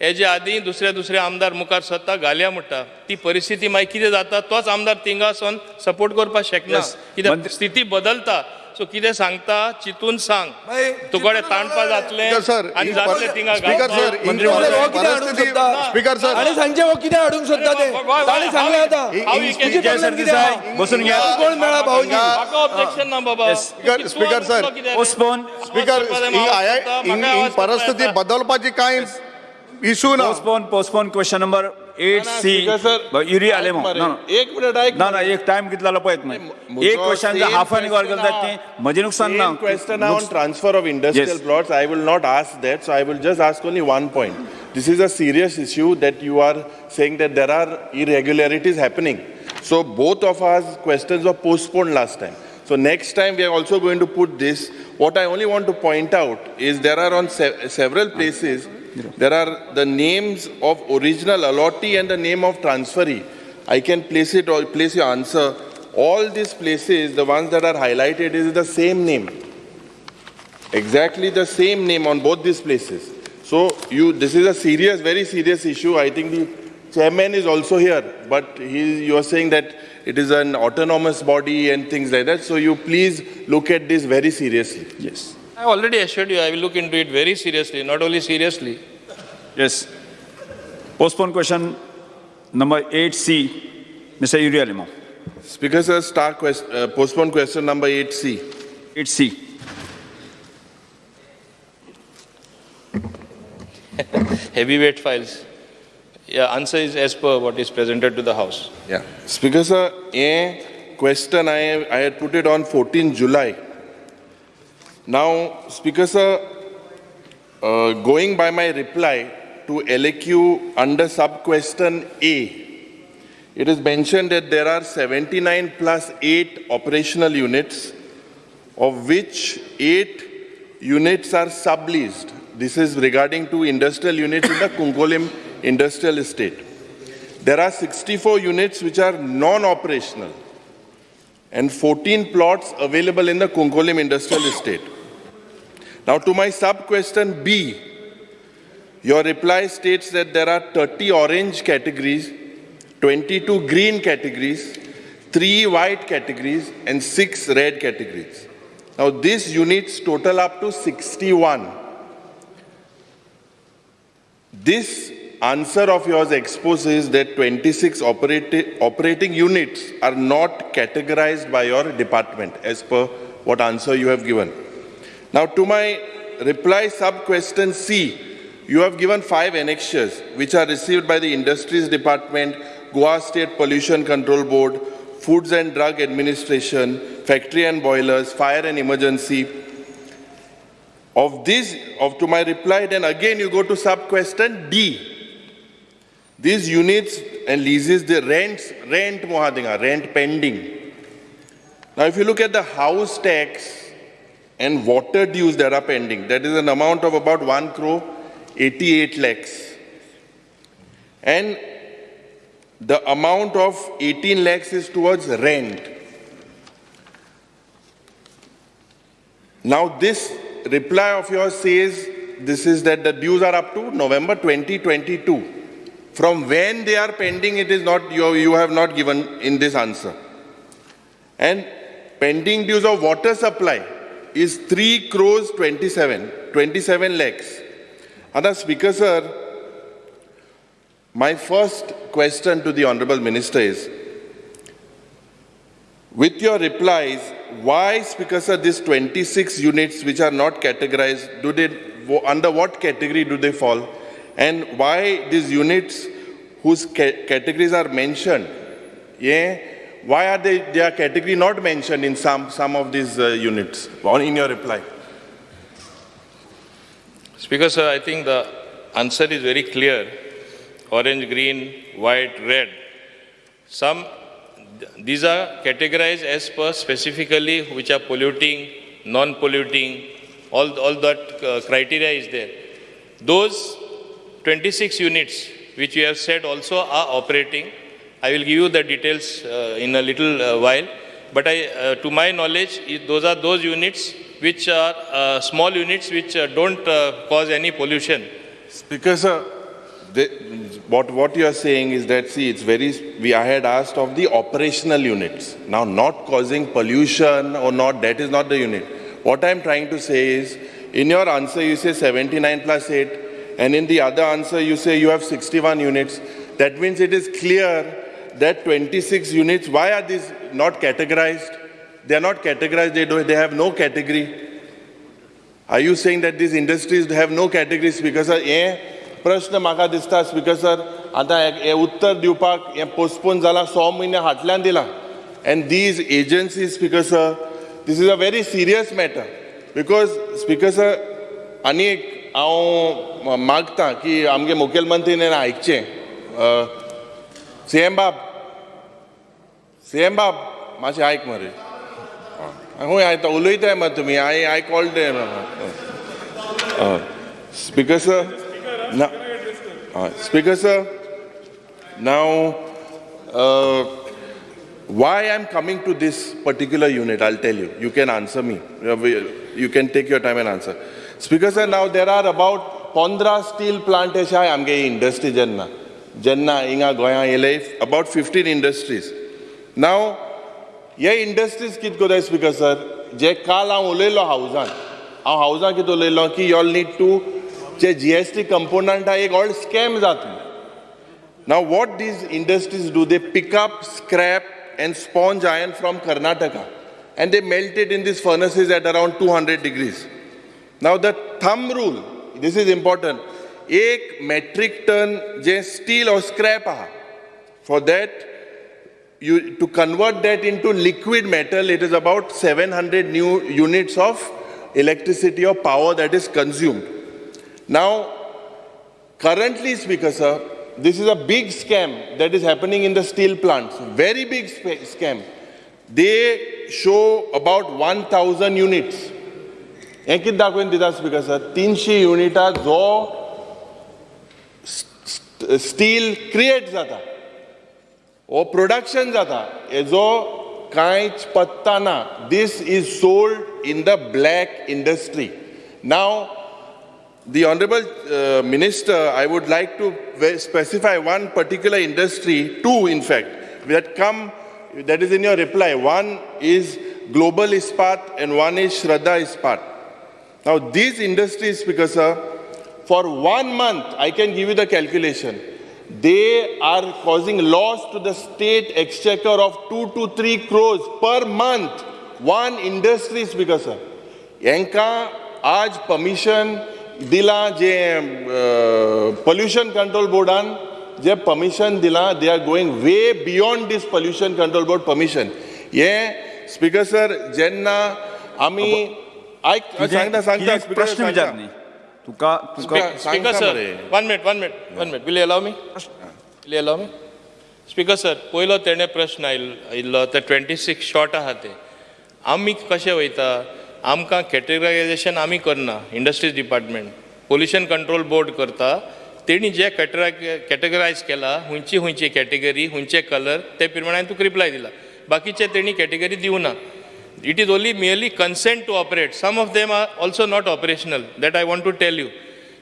हेजे आदीं दुसरे दुसरे आमदार मुखार सरता घालया म्हणटा ती परिस्थिती मागीर कितें जाता तोच आमदार थिंगा वचोन सपोर्ट करपाक शकना. कित्याक स्थिती बदलता सो कितें सांगता चिंतून सांग. तुकडे ताणपा जातले स्पीकर सर आनी जातले थिंगा स्पीकर. सर हो? स्पीकर सर ताणे सांगचे हो कितें हाडूंक सोदता ते. ताणे सांगलें आतां? बसून घ्या. कोण मेळा भाऊजी? म्हाका ऑब्जेक्शन ना बाबा. Speaker- speaker sir, postpone speaker ही आय परिस्थिती बदलपाची कांय इशू ना. Postpone postpone question number eight C speaker sir, Yuri आले ऐक मग मरे, ना ना. एक मिनिट ऐक ना ना एक टाइम कितला पळयत न्हय म्हजो एक question same half an hour question करतात आहा. ती म्हजें नुकसान ना Same question on transfer of industrial Yes. plots. I will not ask that, so I will just ask only one point. This is a serious issue that you are saying that there are irregularities happening. So both of our questions were postponed last time. So next time we are also going to put this. What I only want to point out is there are on se- several places, there are the names of original allottee and the name of transferee. I can place it or place your answer. All these places, the ones that are highlighted, is the same name. Exactly the same name on both these places. So you, this is a serious, very serious issue. I think the chairman is also here, but he, you are saying that it is an autonomous body and things like that. So you please look at this very seriously. Yes I already assured you I will look into it very seriously, not only seriously. Yes. Postpone question number 8C, Mr. Uriah Limo. Speaker, sir, star quest, uh, postpone question number 8C. 8C. *laughs* Heavyweight files. Yeah, answer is as per what is presented to the House. Yeah. Speaker, sir, uh, a question I, I had put it on 14 July. Now, Speaker sir, uh, going by my reply to LAQ under sub-question A, it is mentioned that there are 79 plus 8 operational units, of which 8 units are subleased. This is regarding to industrial units in the Kungolim Industrial Estate. There are 64 units which are non-operational and 14 plots available in the Kunkolim Industrial Estate. Now to my sub-question B, your reply states that there are 30 orange categories, 22 green categories, 3 white categories and 6 red categories. Now these units total up to 61. This answer of yours exposes that 26 operati- operating units are not categorized by your department as per what answer you have given. Now, to my reply sub question C, you have given five annexures which are received by the Industries Department, Goa State Pollution Control Board, Foods and Drug Administration, Factory and Boilers, Fire and Emergency, of this, of to my reply, then again you go to sub question D. These units and leases, the rents, rent mohadinga, rent pending. Now, if you look at the house tax and water dues that are pending, that is an amount of about 1 crore 88 lakhs. And the amount of 18 lakhs is towards rent. Now, this reply of yours says this is that the dues are up to November 2022. From when they are pending, it is not, you, you have not given in this answer. And pending dues of water supply is 3 crores 27, 27 lakhs. Other Speaker, sir, my first question to the Honorable Minister is, with your replies, why, Speaker sir, these 26 units which are not categorized, do they, under what category do they fall? And why these units whose ca- categories are mentioned, yeah, why are they, their category not mentioned in some, some of these uh, units, in your reply? Speaker, sir, I think the answer is very clear. Orange, green, white, red. Some, these are categorized as per specifically which are polluting, non-polluting, all, all that uh, criteria is there. Those 26 units which you have said also are operating. I will give you the details uh, in a little uh, while. But I, uh, to my knowledge, those are those units which are uh, small units which uh, don't uh, cause any pollution. Speaker, sir, what, what you are saying is that, see, it's very, we, I had asked of the operational units. Now, not causing pollution or not, that is not the unit. What I'm trying to say is, in your answer, you say 79 plus 8, and in the other answer, you say you have 61 units. That means it is clear that 26 units, why are these not categorized? They are not categorized, they, do, they have no category. Are you saying that these industries have no category speaker sir हे प्रश्न म्हाका दिसता speaker sir आतां हे- हे उत्तर दिवपाक हे पोस्टपोन जाला स म्हयने फाटल्यान दिला and these agencies speaker sir this is a very serious matter because speaker sir आनी एक हांव मागता की आमगे मुखेलमंत्री नेन आयकचे सीएम बाब. सीएम बाब मात्शे आयक मरे. खूय आयता उलयताय मरे तुमी I I call the speaker sir ना हय speaker sir now why I am coming to this particular unit I'll tell you you can answer me you can take your time and answer speaker now there are about पंदरा steel प्लांटेश आहाय आमगे industry जेन्ना जेन्ना हिंगा गोंयां येले about fifteen industries नाव हे इंडस्ट्रीज कित कोताय स्पीकर सर जे काल हांव उलयलो हावजान हांव हावजान कितें उलयलो की यॉल नीड टू जे जी एस टी कंपोनंटा एक ऑल्ड स्कॅम जातलो ना what these industries do they pick up scrap and sponge iron from Karnataka and they melted in these furnaces at around two hundred degrees Now, the thumb rule, this is important, एक metric ton जे steel or scrap aha. For that, you, to convert that into liquid metal, it is about 700 new units of electricity or power that is consumed. Now, currently, Speaker sir, this is a big scam that is happening in the steel plants. Very big sp- scam. They show about 1,000 units. हें कितें दाखोवन दिता speaker sir तिनशी युनिटां जो steel create जाता हो production जाता हेजो कांयच पत्ता ना this is sold in the black industry now The Honorable uh, Minister, I would like to ve- specify one particular industry, two in fact, that come, that is in your reply. One is Global Ispat and one is Shraddha Ispat. Now these industries, because sir, for one month, I can give you the calculation, they are causing loss to the state exchequer of two to three crores per month. One industry, speaker sir. यांका आज permission दिला जे pollution control बोर्डान जे permission दिला they are going way beyond this pollution control board permission हे speaker sir जेन्ना आमी आयक सांगता सांगता स्पीकर प्रश्न विचार न्ही तुका तुका one minute, one minute, one minute. Will you allow me? Will you allow me? Speaker, sir, पयलो तेणे प्रश्न आयिल्लो आयिल्लो ते ट्वेंटी सिक्स शॉर्ट आहा ते. आमी कशें वयता आमकां कॅटेगरायजेशन आमी करना industries department pollution control board करता. तेणी जे कॅटेरा कॅटेगरायज केला हुंयची हुंयची कॅटेगरी हुंयचे कलर ते प्रमाणे तुका रिप्लाय दिला. बाकीचे तेणी कॅटेगरी दिवना It is only merely consent to operate. Some of them are also not operational. That I want to tell you.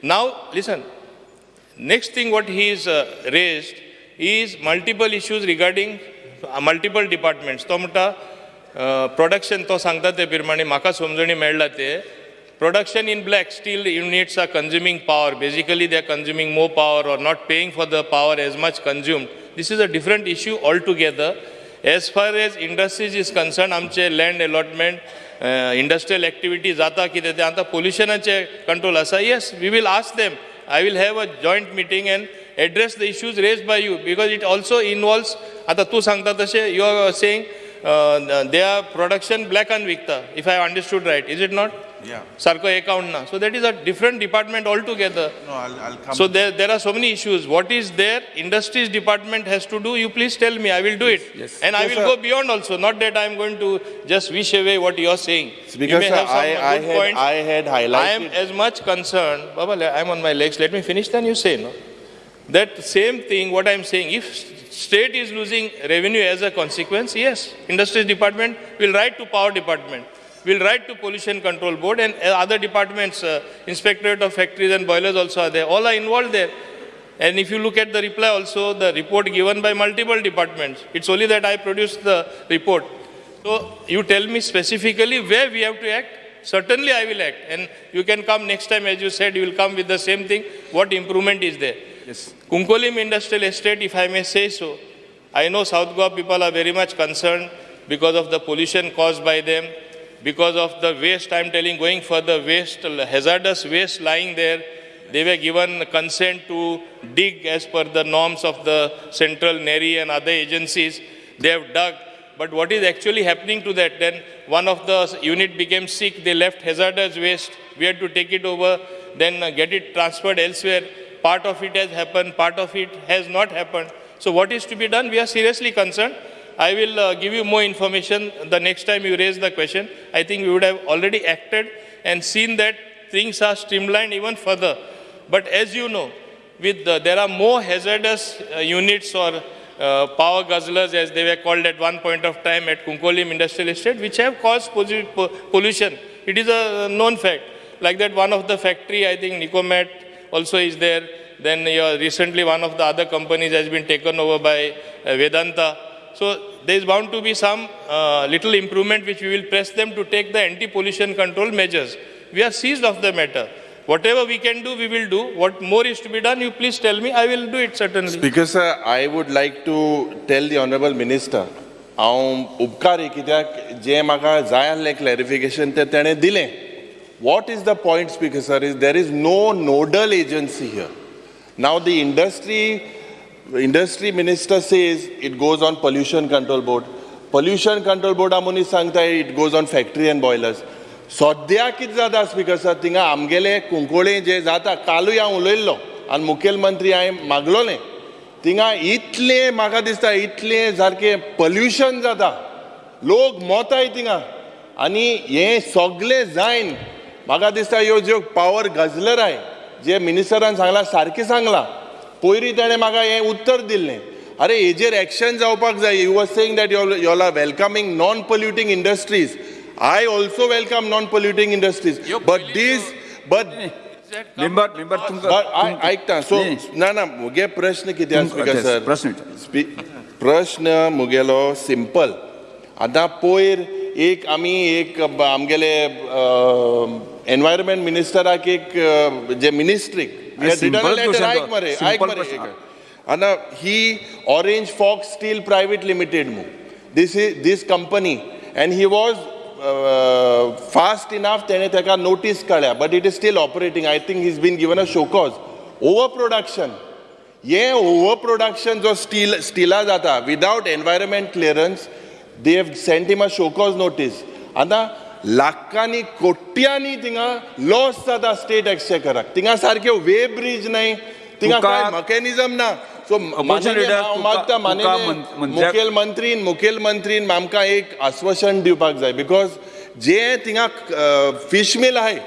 Now, listen. Next thing what he is uh, raised is multiple issues regarding uh, multiple departments. तो म्हणटा production तो सांगता ते प्रमाणे म्हाका समजणी मेळ्ळा ते production in black steel units are consuming power. Basically, they are consuming more power or not paying for the power as much consumed. This is a different issue altogether. As far as industries is concern आमचे land allotment industrial activity जाता कितें तें आतां पोल्युशनाचे control आसा yes we will ask them I will have a joint meeting and address the issues raise by you because it also involves आतां तूं सांगता तशें you are saying they are production ब्लॅकान विकता if I understood right is it not Yeah. Sarko account na. So that is a different department altogether. No, I'll, I'll come. So there, there are so many issues. What is there? Industries department has to do. You please tell me. I will do yes, it. Yes. And yes, I will sir. go beyond also. Not that I am going to just wish away what you are saying. Because sir, I, I, had, points. I had highlighted. I am as much concerned. Baba, I am on my legs. Let me finish. Then you say no. That same thing. What I am saying. If state is losing revenue as a consequence, yes, industries department will write to power department will write to pollution control board and uh, other departments, uh, inspectorate of factories and boilers also are there, all are involved there. And if you look at the reply also, the report given by multiple departments, it's only that I produced the report. So you tell me specifically where we have to act, certainly I will act. And you can come next time, as you said, you will come with the same thing, what improvement is there. Yes. Kunkolim Industrial Estate, if I may say so, I know South Goa people are very much concerned because of the pollution caused by them, because of the waste, I'm telling, going further, waste, hazardous waste lying there. They were given consent to dig as per the norms of the Central NERI and other agencies. They have dug. But what is actually happening to that? Then one of the unit became sick, they left hazardous waste. We had to take it over, then get it transferred elsewhere. Part of it has happened, part of it has not happened. So what is to be done? We are seriously concerned. I will uh, give you more information the next time you raise the question. I think we would have already acted and seen that things are streamlined even further. But as you know, with the, there are more hazardous uh, units or uh, power guzzlers, as they were called at one point of time at Kunkolim Industrial Estate, which have caused po- pollution. It is a known fact. Like that, one of the factory, I think Nicomet also is there. Then uh, recently, one of the other companies has been taken over by uh, Vedanta. So there is bound to be some uh, little improvement which we will press them to take the anti-pollution control measures. We are seized of the matter. Whatever we can do, we will do. What more is to be done, you please tell me. I will do it certainly. Speaker sir, I would like to tell the honorable minister, हांव उपकारी कित्याक जें म्हाका जाय आसलें clarification तें तेणें दिलें what is the point speaker sir is there is no nodal agency here now the industry industry minister says it goes on pollution control board Pollution control board मनीस सांगता it goes on factory and boilers सद्या कितें जाता speaker sir थिंगा आमगेलें कुंकोळे जें जाता कालूय हांव उलयल्लो. आनी मुखेलमंत्री हांवें मागलोलें थिंगा इतलें म्हाका दिसता इतलें सारकें पोल्युशन जाता लोक मोताय थिंगा आनी हें सगळें जायन म्हाका दिसता ह्यो ज्यो पावर गजलर आय जे मिनिस्टरान सांगलां सारकें सांगलां. पयलीं ताणें म्हाका हें उत्तर दिल्लें अरे हेजेर एक्शन जावपाक जाय you was saying that you y'all are welcoming non polluting industries I also welcome non polluting industries but this but member member तुमकां बट आय आयकता सो. ना ना मुगे प्रश्न कितें आसा स्पीकर सर प्रश्न प्रश्न मुगेलो सिंपल आतां पयर एक आमी एक आमगेले एनवायरमेंट मिनिस्टराक एक जे मिनिस्ट्रीक ही Orange Fox Steel Private Limited मू this is this company and he was fast enough तेणें ताका नोटीस काडल्या but it is still operating I think he's been given a show cause over production हें over production जो steel स्टिला जाता without environment clearance they have sent him a show cause notice आतां लाखांनी कोट्यांनी थिंगा लॉस जाता स्टेट एक्सचेकराक थिंगा सारक्यो वे ब्रिज न्हय थिंगा तुका- कांय मॅकॅनिझम ना. सो हांव मागता तुका माननीय मं- मंत्र्याक- मुखेलमंत्रीन मुखेलमंत्रीन आमकां एक आश्वासन दिवपाक जाय. बिकॉज जे थिंगा फीश मिल आहाय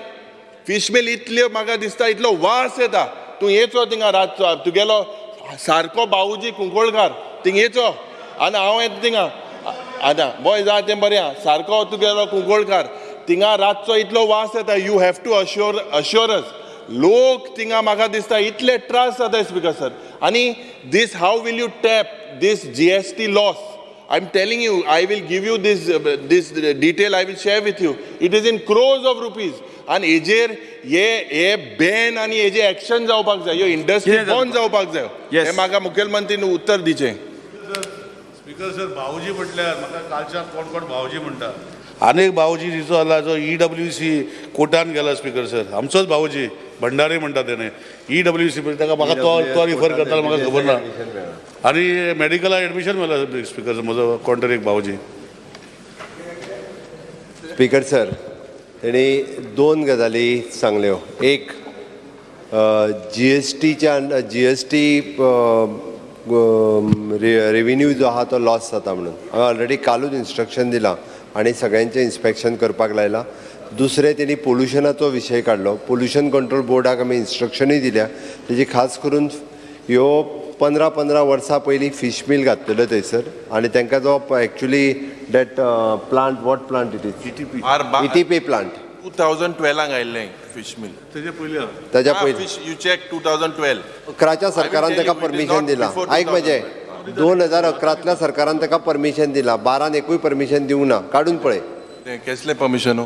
फीश मिल इतल्यो म्हाका दिसता इतलो वास येता. तूं येचो थिंगा रातचो. तुगेलो सारको बावूजी कुंकोळकार थिंग येचो. आनी हांव येता थिंगा आतां बॉय जा तें बरें आहा सारको तुगेलो कुंकोळकार थिंगा रातचो इतलो वास येता you have to assure assure us लोक थिंगा म्हाका दिसता इतले त्रास जाताय स्पीकर सर आनी this how will you tap this G S T loss I'm telling you, I will give you this, uh, this detail, I will share with you. It is in crores of rupees. आणि हेजेर हे हे ban आनी हेजे action जावपाक जाय ह्यो industry जाता? बंद जावपाक जाय. हे म्हाका मुखेलमंत्रीन उत्तर दिचें स्पीकर सर भाऊजी म्हटल्यार म्हाका कालच्या कोण कोण भाऊजी म्हणटा आनीक भाऊजी दिसो जाला जो ई डब्ल्यू सी कोर्टान गेला स्पीकर सर. आमचोच भाऊजी भंडारी म्हणटा तेणे ई डब्ल्यू सी ताका म्हाका तो तो रिफर करता म्हाका खबर ना आनी मेडिकलाक एडमिशन मेळ्ळा स्पीकर सर म्हजो कोण एक भाऊजी. स्पीकर सर तेणी दोन गजाली सांगल्यो एक जी एस टीच्या जी एस टी रेविन्यू जो आहा तो लॉस जाता म्हणून. हांवें ऑलरेडी कालूच इन्स्ट्रक्शन दिलां आनी सगळ्यांचें इन्स्पेक्शन करपाक लायलां. दुसरें तेणी पोल्युशनाचो विशय काडलो पोल्युशन कंट्रोल बोर्डाक आमी इन्स्ट्रक्शनूय दिल्या. तेजी खास करून ह्यो पंदरा पंदरा वर्सां पयलीं फिश मिल घातलेलो थंयसर आनी तांकां जो actually that plant what plant it is our ETP plant two thousand ट्वेल्वाक आयिल्लें. फिश मिल त्याच्या पयलीं ताच्या पयलीं you check two thousand twelve अकराच्या सरकारान ताका परमिशन दिला. आयक म्हजें दोन हजार अकरांतल्या सरकारान ताका परमिशन दिला. बारान एकूय परमिशन दिवंक ना. काडून पळय कसले परमिशन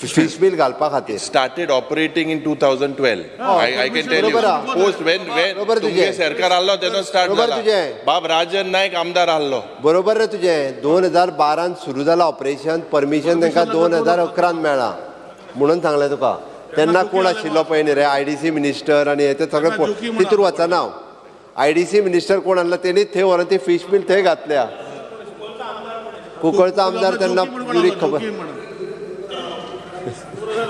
फिश मिल घालपा खातीर. Started operating in 2012. I, I can tell you. बरोबर आहे. Post when when बरोबर तुझे. तुमगे सरकार आल्लो तेन्ना स्टार्ट बरोबर जाला तुझे. बाब राजन नायक आमदार आल्लो. बरोबर रे तुजें दोन हजार बारान सुरू जालां ऑपरेशन परमिशन तांकां दोन हजार अकरान मेळ्ळां म्हणून सांगलें तुका. तेन्ना कोण आशिल्लो पळय न्ही रे आय डी सी मिनिस्टर आनी हे ते सगळे तितूर वचना हांव आय डी सी मिनिस्टर कोण आहलो तेणीच थंय व्हरून ती फीश मिल थंय घातल्या. कुंकळचो आमदार तेन्ना पुरी खबर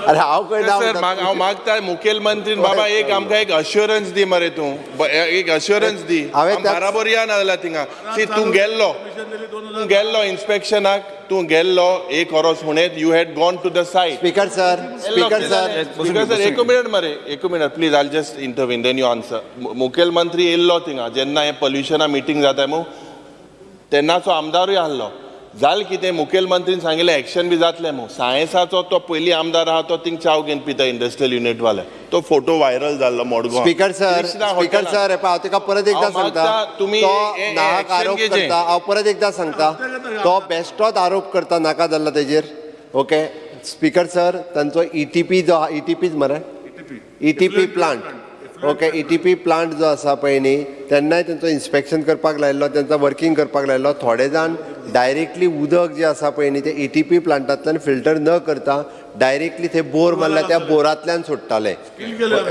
अरे हांव ना सर. माग हांव मागता मुखेलमंत्रीन बाबा एक आमकां एक अश्युरन्स दी मरे तूं. ब- एक अश्युरन्स दी. हांवें आम त्याच- बराबर या ना जाल्यार थिंगा सी तूं गेल्लो. तूं गेल्लो इन्स्पेक्शनाक तूं गेल्लो एक वरोस म्हणत you had gone to the site speaker sir speaker sir speaker sir एक मिनिट मरे एक minute please I'll just intervene then you answer मुखेलमंत्री येयल्लो थिंगा जेन्ना हे पोल्युशना मिटींग जाता मू तेन्नाचो आमदारूय आहलो जाल कितें मुखेलमंत्रीन सांगिल्लें एक्शन बी जातलें मू सायन्साचो तो पयलीं आमदार आहा तो थिंग चाव घेवन पिता इंडस्ट्रियल युनिट वाले तो फोटो व्हायरल जाल्लो Madgaon. Speaker sir speaker. Sir हे हांव तुका परत एकदा सांगता. मागता, तुम्ही तो हे नाहक आरोप. करता. हांव परत एकदा सांगता. तो बेश्टोच आरोप करता नाका जाल्लो तेजेर. ओके? स्पीकर सर तांचो ईटीपी जो ईटीपीच मरे? ETP plant okay? ETP plant जो आसा पळय न्ही तेन्नाय तेंचो इन्स्पेक्शन करपाक लायल्लो तेंचो वर्किंग करपाक लायल्लो थोडे जाण डायरेक्टली उदक जे आसा पळय न्ही ते ईटीपी प्लांटांतल्यान फिल्टर न करता डायरेक्टली थंय बोर मारला त्या बोरांतल्यान सोडटाले.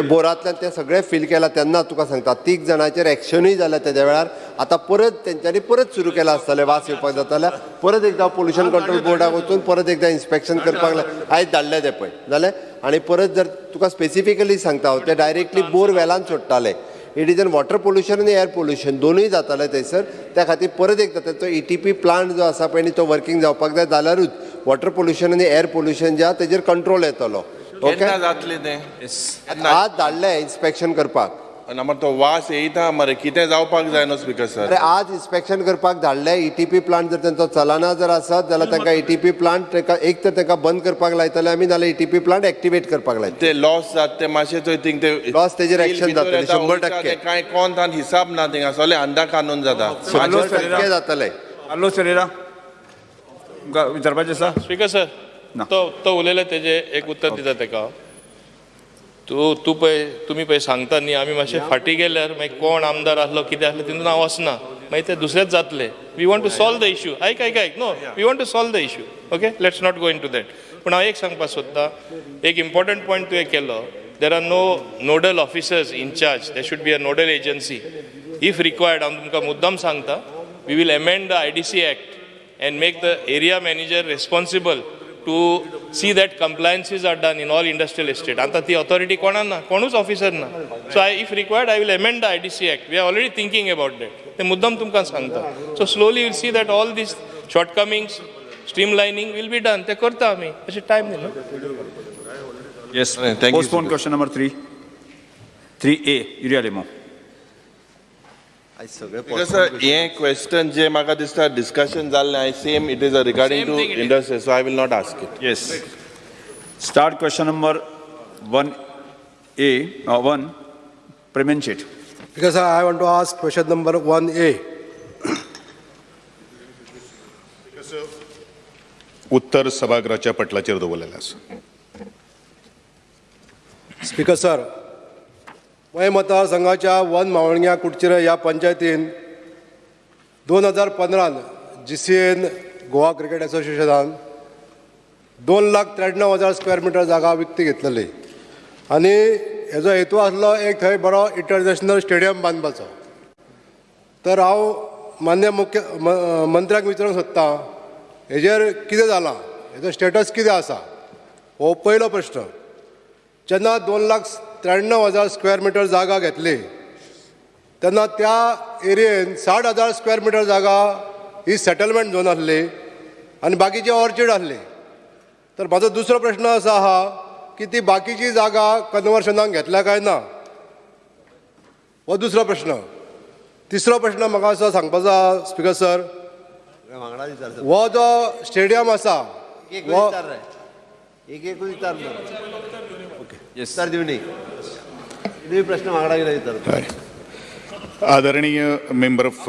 बोरांतल्यान ते सगळे फील केला तेन्ना तुका सांगता तीग जाणांचेर एक्शनूय जाल्या तेद्या वेळार. आतां परत तेंच्यांनी परत सुरू केला आसतलें वास येवपाक जाताल्या परत एकदां पोल्युशन कंट्रोल बोर्डाक वचून परत एकदां इन्स्पेक्शन करपाक आयज धाडले ते पळय. जालें आनी परत जर तुका स्पेसिफिकली सांगता हांव ते डायरेक्टली बोर वेलान सोडटाले. It is an water pollution आनी एअर पोल्युशन दोनूय जाताले थंयसर त्या खातीर परत एकदां ताचो ईटीपी प्लांट जो आसा पळय न्ही तो वर्किंग जावपाक जाय जाल्यारूच वॉटर पोल्युशन आनी एअर पोल्युशन जे आहा तेजेर कंट्रोल येतलो. ओके तें? आज धाडले इन्स्पेक्शन करपाक. आनी मागीर तो वास येयता मरे कितें जावपाक जाय न्हू स्पीकर सर अरे आज इन्स्पेक्शन करपाक धाडले ईटीपी प्लांट जर तांचो चलना जर आसत जाल्यार तांकां ईटीपी प्लांट तांकां एक तर तांकां बंद करपाक लायतले आमी नाल्यार ईटीपी प्लांट एक्टिवेट करपाक लायतले. ते लॉस जात ते मातशें थंय थिंग ते Loss तेजेर जातलें, येता, शंभर टक्के. ते कांय कोण तान हिसाब ना थिंगा सगळे अंदा कानून जाता. शंबर टक्के जातले. हॅलो सरेरा तुमकां विचारपाचें आसा स्पीकर सर ना. तो तो उलयले तेजे एक उत्तर दिता तेका. तूं तूं पळय तुमी पळय सांगता न्ही आमी मातशे फाटीं गेल्यार मागीर कोण आमदार आसलो कितें आसलें तितून हांव वचना मागीर ते दुसरेच जातले. We want to solve the issue आयक आयक आयक no we want to solve the issue okay let's not go into that पूण हांव एक सांगपाक सोदतां एक इम्पॉर्टंट पॉयंट तुवें केलो. There are no nodal officers in charge they should be a nodal agency if required हांव तुमकां मुद्दाम सांगता. We will amend the I D C act and make the area manager responsible to see that compliances are done in all industrial estate. आता ती authority कोणा ना कोणूच officer ना so I if required I will amend the I D C act we are already thinking about that ते मुद्दाम तुमकां सांगता so slowly will see that all this shortcomings streamlining will be done ते करता आमी अशें time दिलो yes Thank you, postpone Speaker. Question number three three A uh, हे क्वेश्चन जे म्हाका दिसता डिस्कशन जाल्लें I same it is a regarding Same too. Industry so I will not ask it yes start question number one A one Premen Shet Because I want to ask question number 1A. उत्तर सभागृहाच्या पटलाचेर दवरलेलें आसा speaker sir मय मतदारसंघाच्या one मावळग्या Kudchire ह्या पंचायतीन दोन हजार पंदरान G C N Goa cricket असोसिएशनान दोन लाख त्र्याण्णव हजार स्क्वेअर मिटर जागा विकती घेतलेली. आनी हेजो हेतू आसलो एक थंय बरो इंटरनॅशनल स्टेडियम बांदपाचो तर हांव मान्य मुख्य मंत्र्याक विचारूंक सोदतां हेजेर कितें जालां हेजो स्टेटस कितें आसा? हो पयलो प्रश्न. जेन्ना दोन लाख त्र्याण्णव हजार स्क्वेअर मिटर जागा घेतली. तेन्ना त्या एरियेन साठ हजार स्क्वेअर मिटर जागा ही सेटलमेंट झोन आसली आनी बाकीची ऑर्चीड आसली. तर म्हाजो दुसरो प्रश्न असो आहा की ती बाकीची जागा कन्वर्शनाक घेतल्या काय ना? हो दुसरो प्रश्न. तिसरो प्रश्न म्हाका असो सांगपाचो आहा स्पिकर सर. हो जो स्टेडियम आसा एक एक प्रश्न हय आदरणीय मेंबर ऑफ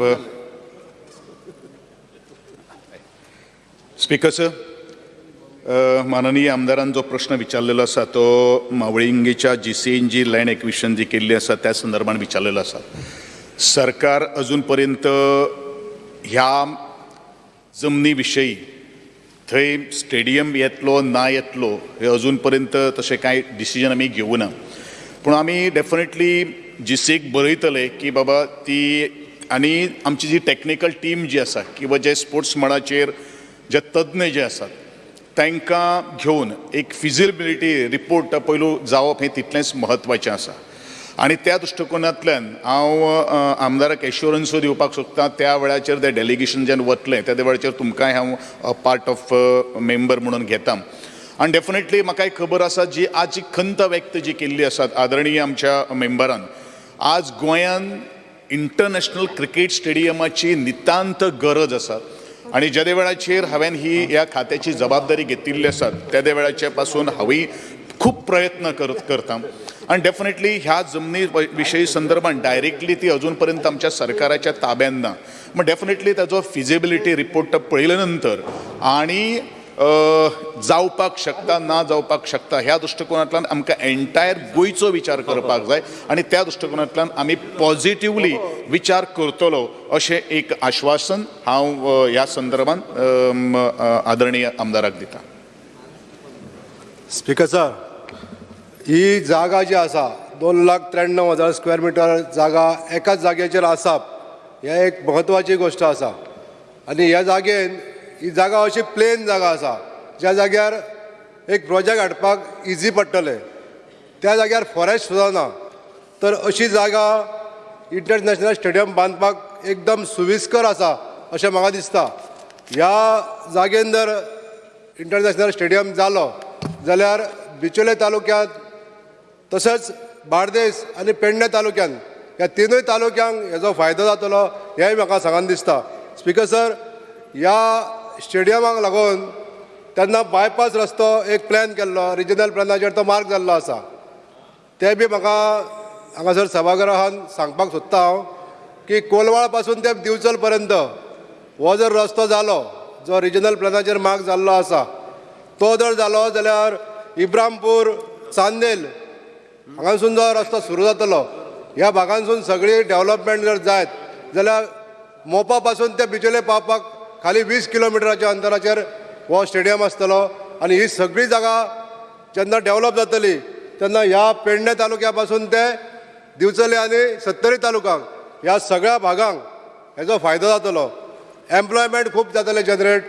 स्पीकर सर माननीय आमदारान जो प्रश्न विचारलेलो आसा तो मावळिंगेच्या जी सी एन जी लँड एक्विशन जी केल्ली आसा त्या संदर्भात विचारलेलो आसा सरकार अजून पर्यंत ह्या जमनी विशयी थंय स्टेडियम येतलो ना येतलो हे अजून पर्यंत तशें कांय डिसिजन आमी घेवना पूण आमी डेफिनेटली जिसेक बरयतले की बाबा ती आनी आमची जी टॅक्निकल टीम जी आसा किंवा जे स्पोर्ट्स मळाचेर जे तज्ञ जे आसात तांकां घेवन एक फिजिबिलिटी रिपोर्ट पयलू जावप हें तितलेंच म्हत्वाचें आसा आनी त्या दृश्टिकोनांतल्यान हांव आमदाराक एश्युरन्सूय दिवपाक सोदतां त्या वेळाचेर तें डेलिगेशन जेन्ना वतलें त्या वेळाचेर तुमकांय हांव पार्ट ऑफ मेंबर म्हणून घेता. आनी डेफिनेटली म्हाका एक खबर आसा जी आज जी खंत व्यक्त जी केल्ली आसा आदरणीय आमच्या मेंबरान आज गोंयान इंटरनॅशनल क्रिकेट स्टेडियमाची नितांत गरज आसा. आणि ज्या वेळाचेर हांवें ही ह्या खात्याची जबाबदारी घेतिल्ली आसा त्या वेळाचे पासून हांवूय खूब प्रयत्न करत करतां. आणि डेफिनेटली ह्या जमनी विशयी संदर्भात डायरेक्टली ती अजून पर्यंत आमच्या सरकाराच्या ताब्यात ना मग डेफिनेटली ताजो फिजिबिलिटी रिपोर्ट पळयल्या नंतर आणि जावपाक शकता ना जावपाक शकता ह्या दृश्टिकोनांतल्यान आमकां एन्टायर गोंयचो विचार करपाक जाय. आनी त्या दृश्टिकोनांतल्यान आमी पॉझिटिव्हली विचार करतलो अशें एक आश्वासन हांव ह्या संदर्भात आदरणीय आमदाराक दितां. स्पिकर सर ही जागा जी आसा दोन लाख त्र्याण्णव हजार स्क्वेअर मिटर जागा एकाच जाग्याचेर आसाप हे एक म्हत्वाची गोश्ट आसा. आनी ह्या जागेन ही जागा अशी प्लेन जागा आसा ज्या जाग्यार एक प्रोजेक्ट हाडपाक इजी पडटलें. त्या जाग्यार फॉरेस्ट सुद्दां ना. तर अशी जागा इंटरनॅशनल स्टेडियम बांदपाक एकदम सुविस्कर आसा अशें म्हाका दिसता. ह्या जागेन जर इंटरनॅशनल स्टेडियम जालो जाल्यार बिचोले तालुक्यांत तशेंच बार्देस आनी पेडणे तालुक्यान ह्या तिनूय तालुक्यांक हेजो फायदो जातलो हेंय म्हाका सांगन दिसता. स्पिकर सर ह्या स्टेडियमाक लागून तेन्ना बायपास रस्तो एक प्लॅन केल्लो रिजनल प्लॅनाचेर तो मार्क जाल्लो आसा. ते बी म्हाका हांगासर सभागृहान सांगपाक सोदता हांव की कोलवाळपासून ते दिवचल पर्यंत हो जर रस्तो जालो जो रिजनल प्लॅनाचेर मार्क जाल्लो आसा तो जर जालो जाल्यार इब्रामपूर चांदेल हांगासून जो रस्तो सुरू जातलो. ह्या भागांसून सगळी डेव्हलपमेंट जर जायत जाल्यार मोपा पासून ते बिचोले पावपाक खाली वीस किलोमिटराच्या अंतराचेर हो स्टेडियम आसतलो आनी ही सगळी जागा जेन्ना डेव्हलप जातली तेन्ना ह्या पेडणे तालुक्या पासून ते दिवचले आनी सत्तरी तालुक्यांक ह्या सगळ्या भागांक हेजो फायदो जातलो. एम्प्लॉयमेंट खूब जातले जनरेट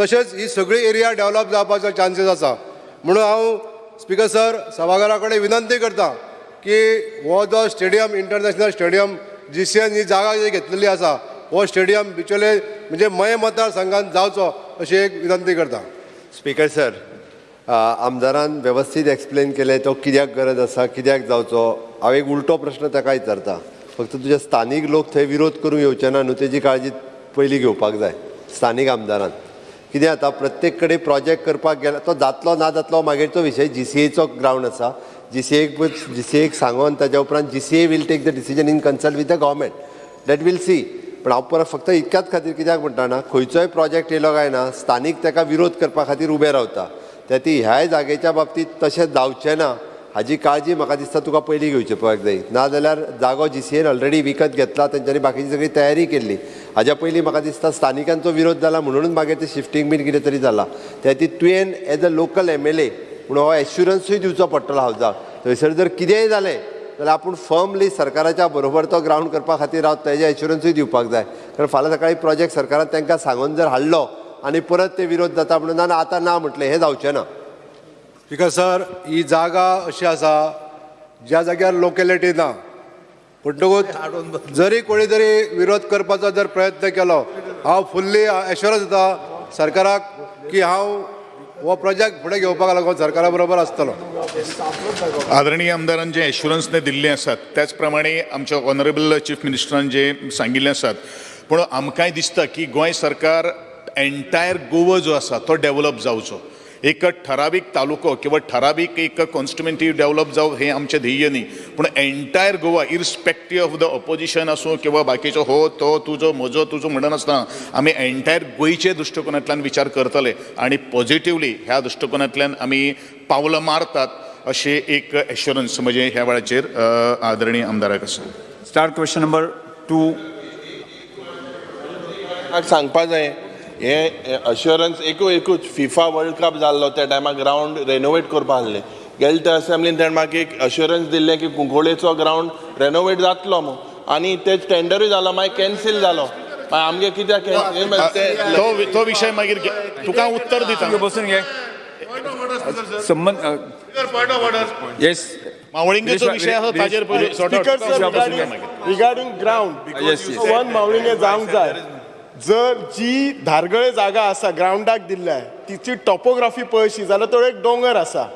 तशेंच ही सगळी एरिया डेव्हलप जावपाचो चान्सीस आसा. म्हणून हांव स्पिकर सर सभाघरा कडेन विनंती करता की हो जो stadium international stadium G C N ही जागा जी घेतलेली आसा हो स्टेडियम बिचोले म्हणजे मय मतदारसंघात जावचो अशी एक विनंती करता. स्पीकर सर आमदारान वेवस्थीत एक्सप्लेन केले तो कित्याक गरज आसा कित्याक जावचो? हांव एक उलटो प्रश्न ताका विचारता. फक्त तुजे स्थानीक लोक थंय विरोध करूंक येवचे ना न्हू तेजी काळजी पयलीं घेवपाक जाय स्थानीक आमदारान. कितें जाता प्रत्येक कडेन प्रोजेक्ट करपाक गेल्यार तो जातलो ना जातलो मागीरचो विशय जी सी एचो ग्रावंड आसा. जी सी एक जी सी एक सांगोन ताज्या उपरांत G C A will take the decision in consult with the government that will see पण हांव परत फक्त इतक्याच खातीर कित्याक म्हणटा ना खंयचोय प्रोजेक्ट येयलो काय ना स्थानीक ताका विरोध करपा खातीर उबे रावता. त्या ती ह्याय जागेच्या बाबतींत तशें जावचें ना. हाजी काळजी म्हाका दिसता तुका पयलीं घेवची पडपाक जाय नाजाल्यार जागो जी सी एन ऑलरेडी विकत घेतला तेंच्यांनी बाकीची सगळी तयारी केल्ली हाज्या पयलीं म्हाका दिसता स्थानिकांचो विरोध जाला म्हणूनच मागीर ते शिफ्टींग बीन कितें तरी जालां. त्या ती तुवें as a local M L A म्हणून हो एश्युरन्सूय दिवचो पडटलो हावजाक थंयसर जर कितेंय जालें जाल्यार आपूण फर्मली सरकाराच्या बरोबर तो ग्रावंड करपा खातीर हांव तेजे एश्युरन्सूय दिवपाक जाय. कारण फाल्यां सकाळी प्रोजेक्ट सरकारान तांकां सांगून जर हाडलो आनी परत ते विरोध जाता म्हणून ना आतां ना म्हटलें हें जावचें ना. बिकॉज सर ही जागा अशी आसा ज्या जाग्यार लोकेलिटी ना. म्हणटकूच जरी कोणी तरी विरोध करपाचो जर प्रयत्न केलो हांव फुल्ली एश्युरन्स दिता सरकाराक की हांव हो प्रोजेक्ट फुडें घेवपाक लागून सरकारा बरोबर आसतलो आदरणीय आमदारान जे एश्युरन्स दिल्ले आसात त्याच प्रमाणे आमच्या ऑनरेबल चीफ मिनिस्टरान जे सांगिल्ले आसात पूण आमकांय दिसता की गोंय सरकार एन्टायर गोवा जो आसा तो डेव्हलप जावचो एक ठरावीक तालुको किंवा ठरावीक एक कॉन्स्टिट्युएंटी डेव्हलप जावं हे आमचें ध्येय न्ही. पूण entire Goa irrespective of the opposition आसूं किंवा बाकीचो हो तो तुजो म्हजो तुजो म्हणनासतना आमी एन्टायर गोंयचे दृश्टिकोनांतल्यान विचार करतले आनी पॉझिटिवली ह्या दृश्टिकोनांतल्यान आमी पावलां मारतात अशें एक एश्युरन्स म्हणजे ह्या वेळाचेर आदरणीय आमदाराक आसा स्टार्ट क्वेश्चन नंबर टू सांगपा जाय. हे अश्युरन्स एकू एकूच फिफा वर्ल्ड कप जाल्लो त्या टायमार ग्रावंड रेनोवेट करपा आहले गेले त्या असेंब्लीन ताणें म्हाका एक अश्युरन्स दिल्लें की कुंकोळेचो ग्रावंड रेनोवेट जातलो म्हणून आनी ते टेंडरूय जालो मागीर कॅन्सील जालो आमगे कित्याक ते- विशय मागीर तुका उत्तर दिता. बसून घे. संबंध येस मावळिंगेचो विशय आसा ताजेर. वन मावळिंगे जावंक जाय. जर जी धारगळे जागा आसा ग्रावंडाक दिल्ल्या तिची टॉपोग्राफी पळयशी जाल्यार तो एक दोंगर आसा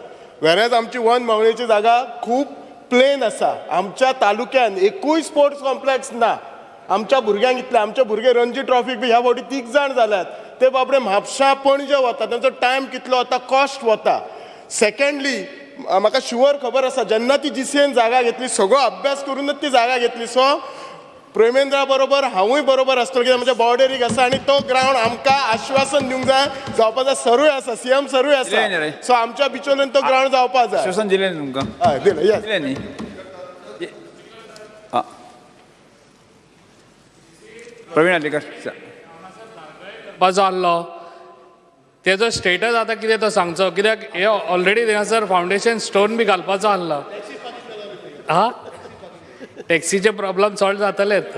वेरेज आमची वन मावळेची जागा खूब प्लेन आसा आमच्या तालुक्यान एकूय स्पोर्ट्स कॉम्प्लेक्स ना. आमच्या भुरग्यांक इतले आमचे भुरगे रणजी ट्रॉफीक बी ह्या फावटी तीग जाण जाल्यात ते बाबडे म्हापशां पणजे वता तांचो टायम कितलो वता कॉस्ट वता. सेकेंडली म्हाका शुअर खबर आसा जेन्ना ती जीसीएन जागा घेतली सगळो अभ्यास करूनच ती जागा घेतली सो प्रेमेंद्रा बरोबर हांवूय बरोबर आसतलो कित्याक म्हज्या बॉर्डरीक आसा आनी तो ग्रावंड आमकां आश्वासन दिवंक जाय जावपा जाय सरूय आसा सीएम सरूय दिलें न्ही रे. आसा सो आमच्या बिचोलेन तो ग्रावंड जावपा जाय. श्वसन दिलें न्ही तुमकां. हय दिलें yes. दिलें न्ही आ. प्रवीण आलेकर. बजो आहलो तेजो स्टेटस आतां कितें तो सांगचो कित्याक हे ऑलरेडी थिंगासर फावंडेशन स्टोन बी घालपाचो आहलो हा? टॅक्सीचे प्रॉब्लेम सॉल्व जातलेत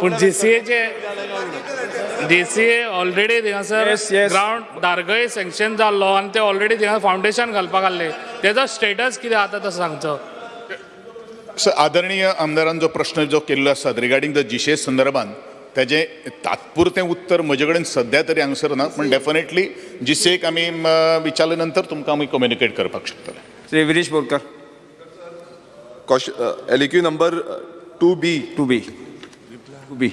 पूण जीसीएचे जीसीए ऑलरेडी थिंगासर Yes, yes. ग्रावंड दारगय सँक्शन जाल्लो आनी ते ऑलरेडी थिंगा फावंडेशन घालपाक आहले तेजो स्टेटस कितें आतां तो सांगचो सर आदरणीय आमदारान जो प्रश्न जो केल्लो आसा रिगार्डींग द जिशे संदर्भान तेजे तात्पुरतें उत्तर म्हजे कडेन सद्या तरी हांगसर ना पूण डेफिनेटली जिसेक आमी म, विचारले नंतर तुमकां आमी कम्युनिकेट करपाक शकतले Shri Viresh Borkar. LAQ number two B two B two B.